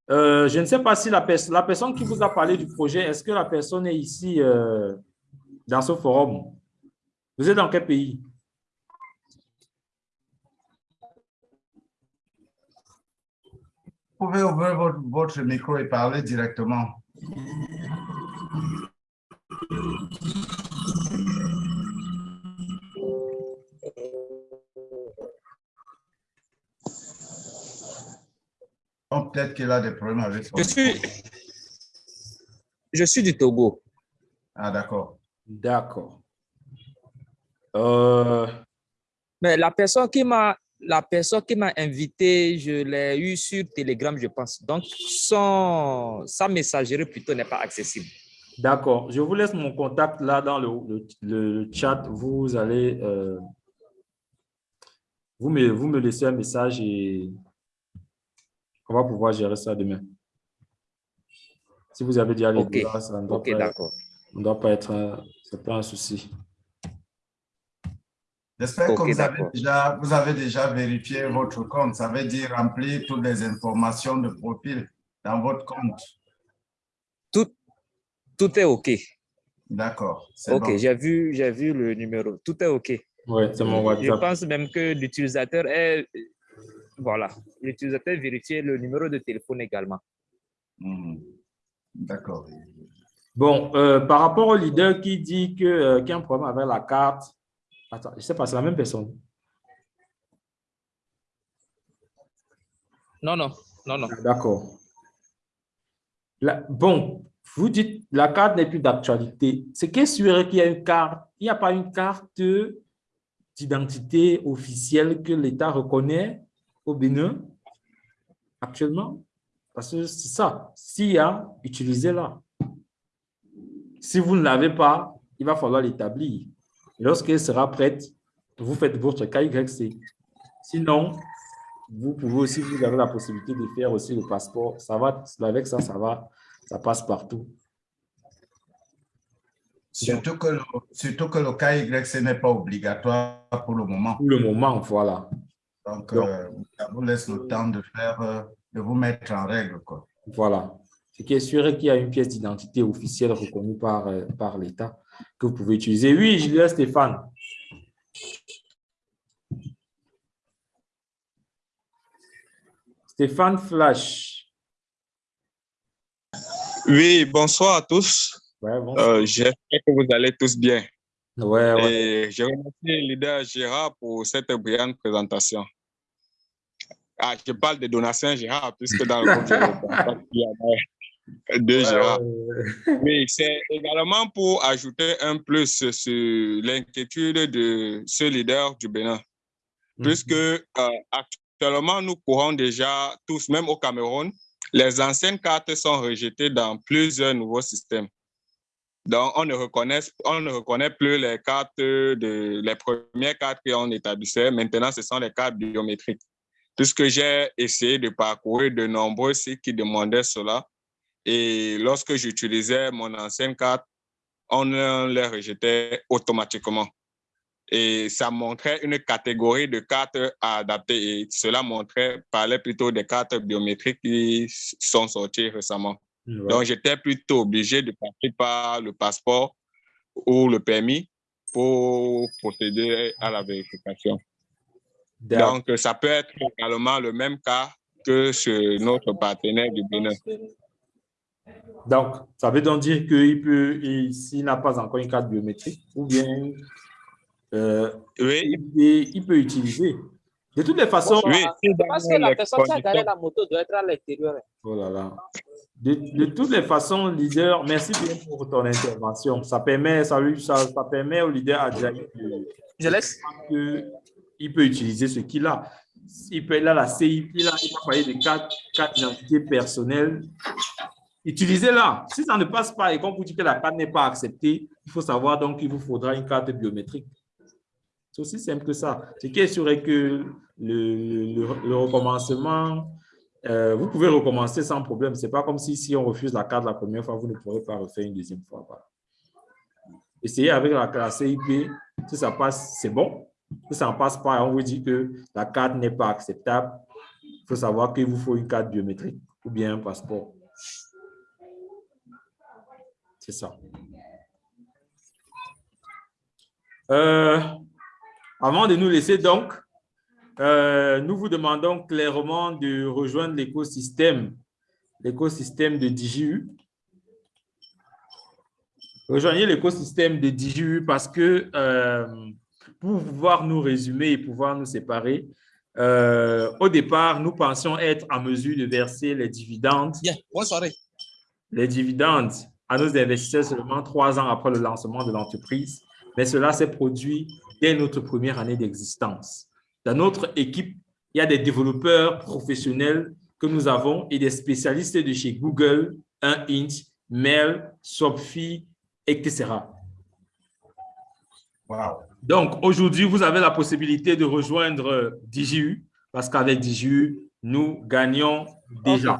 Euh, je ne sais pas si la, la, personne qui vous a parlé du projet, est-ce que la personne est ici dans ce forum? Vous êtes dans quel pays? Vous pouvez ouvrir votre, votre micro et parler directement. Peut-être qu'il a des problèmes avec son je suis, je suis du Togo. Ah, d'accord. D'accord. Euh, Mais la personne qui m'a la personne qui m'a invité, je l'ai eu sur Telegram, je pense. Donc, son, sa messagerie plutôt n'est pas accessible. D'accord. Je vous laisse mon contact là dans le, le, chat. Vous allez... Euh, vous, me, vous me laissez un message et on va pouvoir gérer ça demain. Si vous avez déjà les okay. ça ne doit, doit, pas être... C'est pas un souci. J'espère que vous avez, déjà, vous avez déjà vérifié votre compte. Ça veut dire remplir toutes les informations de profil dans votre compte. Tout, tout est OK. D'accord. OK, j'ai vu, vu le numéro. Tout est OK. Oui, c'est mon WhatsApp. Je pense même que l'utilisateur est... Voilà, l'utilisateur vérifie le numéro de téléphone également. Mmh. D'accord. Bon, euh, par rapport au leader qui dit qu'il euh, qu y a un problème avec la carte, Attends, je ne sais pas, c'est la même personne. Non, non, non, non. D'accord. Bon, vous dites la carte n'est plus d'actualité. C'est qu'est sûr qu'il y a une carte? Il n'y a pas une carte d'identité officielle que l'État reconnaît au Bénin actuellement? Parce que c'est ça. S'il y a, utilisez-la. Si vous ne l'avez pas, il va falloir l'établir. Lorsqu'elle sera prête, vous faites votre KYC. Sinon, vous pouvez aussi, vous avez la possibilité de faire aussi le passeport. Ça va, avec ça, ça va, ça passe partout. Surtout que, le, surtout que le KYC n'est pas obligatoire pour le moment. Pour le moment, voilà. Donc, euh, ça vous laisse le temps de faire, euh, de vous mettre en règle. Quoi. Voilà. Ce qui est sûr qu'il y a une pièce d'identité officielle reconnue par, euh, par l'État que vous pouvez utiliser. Oui, Julien Stéphane. Stéphane Flash. Oui, bonsoir à tous. Ouais, bonsoir. Euh, J'espère que vous allez tous bien. Ouais, ouais. Et je remercie le leader Gérard pour cette brillante présentation. Ah, je parle de donation Gérard, puisque dans le groupe, il y a Gérard. Oui, c'est également pour ajouter un plus sur l'inquiétude de ce leader du Bénin, puisque euh, actuellement, nous courons déjà tous, même au Cameroun, les anciennes cartes sont rejetées dans plusieurs nouveaux systèmes. Donc, on ne reconnaît, on ne reconnaît plus les cartes, de, les premières cartes qu'on établissait. Maintenant, ce sont les cartes biométriques. Puisque j'ai essayé de parcourir de nombreux sites qui demandaient cela. Et lorsque j'utilisais mon ancienne carte, on les rejetait automatiquement. Et ça montrait une catégorie de cartes à adapter. Et cela montrait, parlait plutôt des cartes biométriques qui sont sorties récemment. Ouais. Donc, j'étais plutôt obligé de passer par le passeport ou le permis pour procéder à la vérification. Donc, ça peut être également le même cas que chez notre partenaire du Bénin. Donc, ça veut donc dire qu'il peut, s'il n'a pas encore une carte biométrique, ou bien euh, oui. il, il, peut utiliser. De toutes les façons, oui, parce que la personne qui a garé la moto doit être à l'extérieur. Oh là là. De, de, toutes les façons, leader, merci bien pour ton intervention. Ça permet, ça, ça, ça permet au leader Adjaï de, Je laisse. il peut utiliser ce qu'il a. il peut là, la CIP, là, il va parler de carte, carte d'identité personnelle. Utilisez-la. Si ça ne passe pas et qu'on vous dit que la carte n'est pas acceptée, il faut savoir donc qu'il vous faudra une carte biométrique. C'est aussi simple que ça. Ce qui est sûr est que le, recommencement, euh, vous pouvez recommencer sans problème. Ce n'est pas comme si, si on refuse la carte la première fois, vous ne pourrez pas refaire une deuxième fois. Essayez avec la, la CIP. Si ça passe, c'est bon. Si ça ne passe pas, on vous dit que la carte n'est pas acceptable. Il faut savoir qu'il vous faut une carte biométrique ou bien un passeport. C'est ça. Euh, avant de nous laisser donc, euh, nous vous demandons clairement de rejoindre l'écosystème, l'écosystème de DJU. Rejoignez l'écosystème de DJU parce que euh, pour pouvoir nous résumer et pouvoir nous séparer, euh, au départ, nous pensions être en mesure de verser les dividendes, les dividendes à nos investisseurs seulement trois ans après le lancement de l'entreprise, mais cela s'est produit dès notre première année d'existence. Dans notre équipe, il y a des développeurs professionnels que nous avons et des spécialistes de chez Google, 1inch, Mail, Sophie, etc. Wow. Donc, aujourd'hui, vous avez la possibilité de rejoindre DJU parce qu'avec DJU, nous gagnons déjà.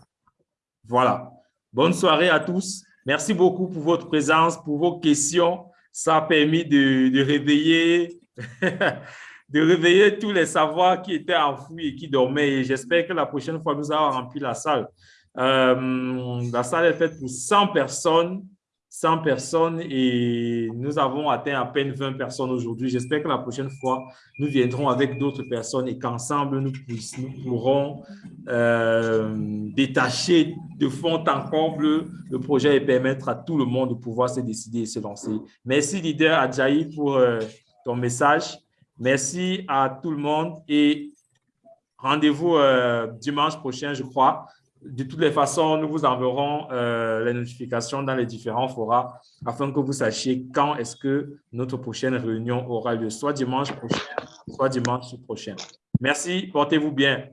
Voilà. Bonne soirée à tous. Merci beaucoup pour votre présence, pour vos questions. Ça a permis de, réveiller, de réveiller tous les savoirs qui étaient enfouis et qui dormaient. Et j'espère que la prochaine fois, nous allons remplir la salle. Euh, la salle est faite pour 100 personnes. 100 personnes et nous avons atteint à peine 20 personnes aujourd'hui. J'espère que la prochaine fois, nous viendrons avec d'autres personnes et qu'ensemble, nous, pourrons euh, détacher de fond en comble le projet et permettre à tout le monde de pouvoir se décider et se lancer. Merci, leader Adjaï, pour euh, ton message. Merci à tout le monde et rendez-vous euh, dimanche prochain, je crois, de toutes les façons, nous vous enverrons euh, les notifications dans les différents forats afin que vous sachiez quand est-ce que notre prochaine réunion aura lieu, soit dimanche prochain, soit dimanche prochain. Merci, portez-vous bien.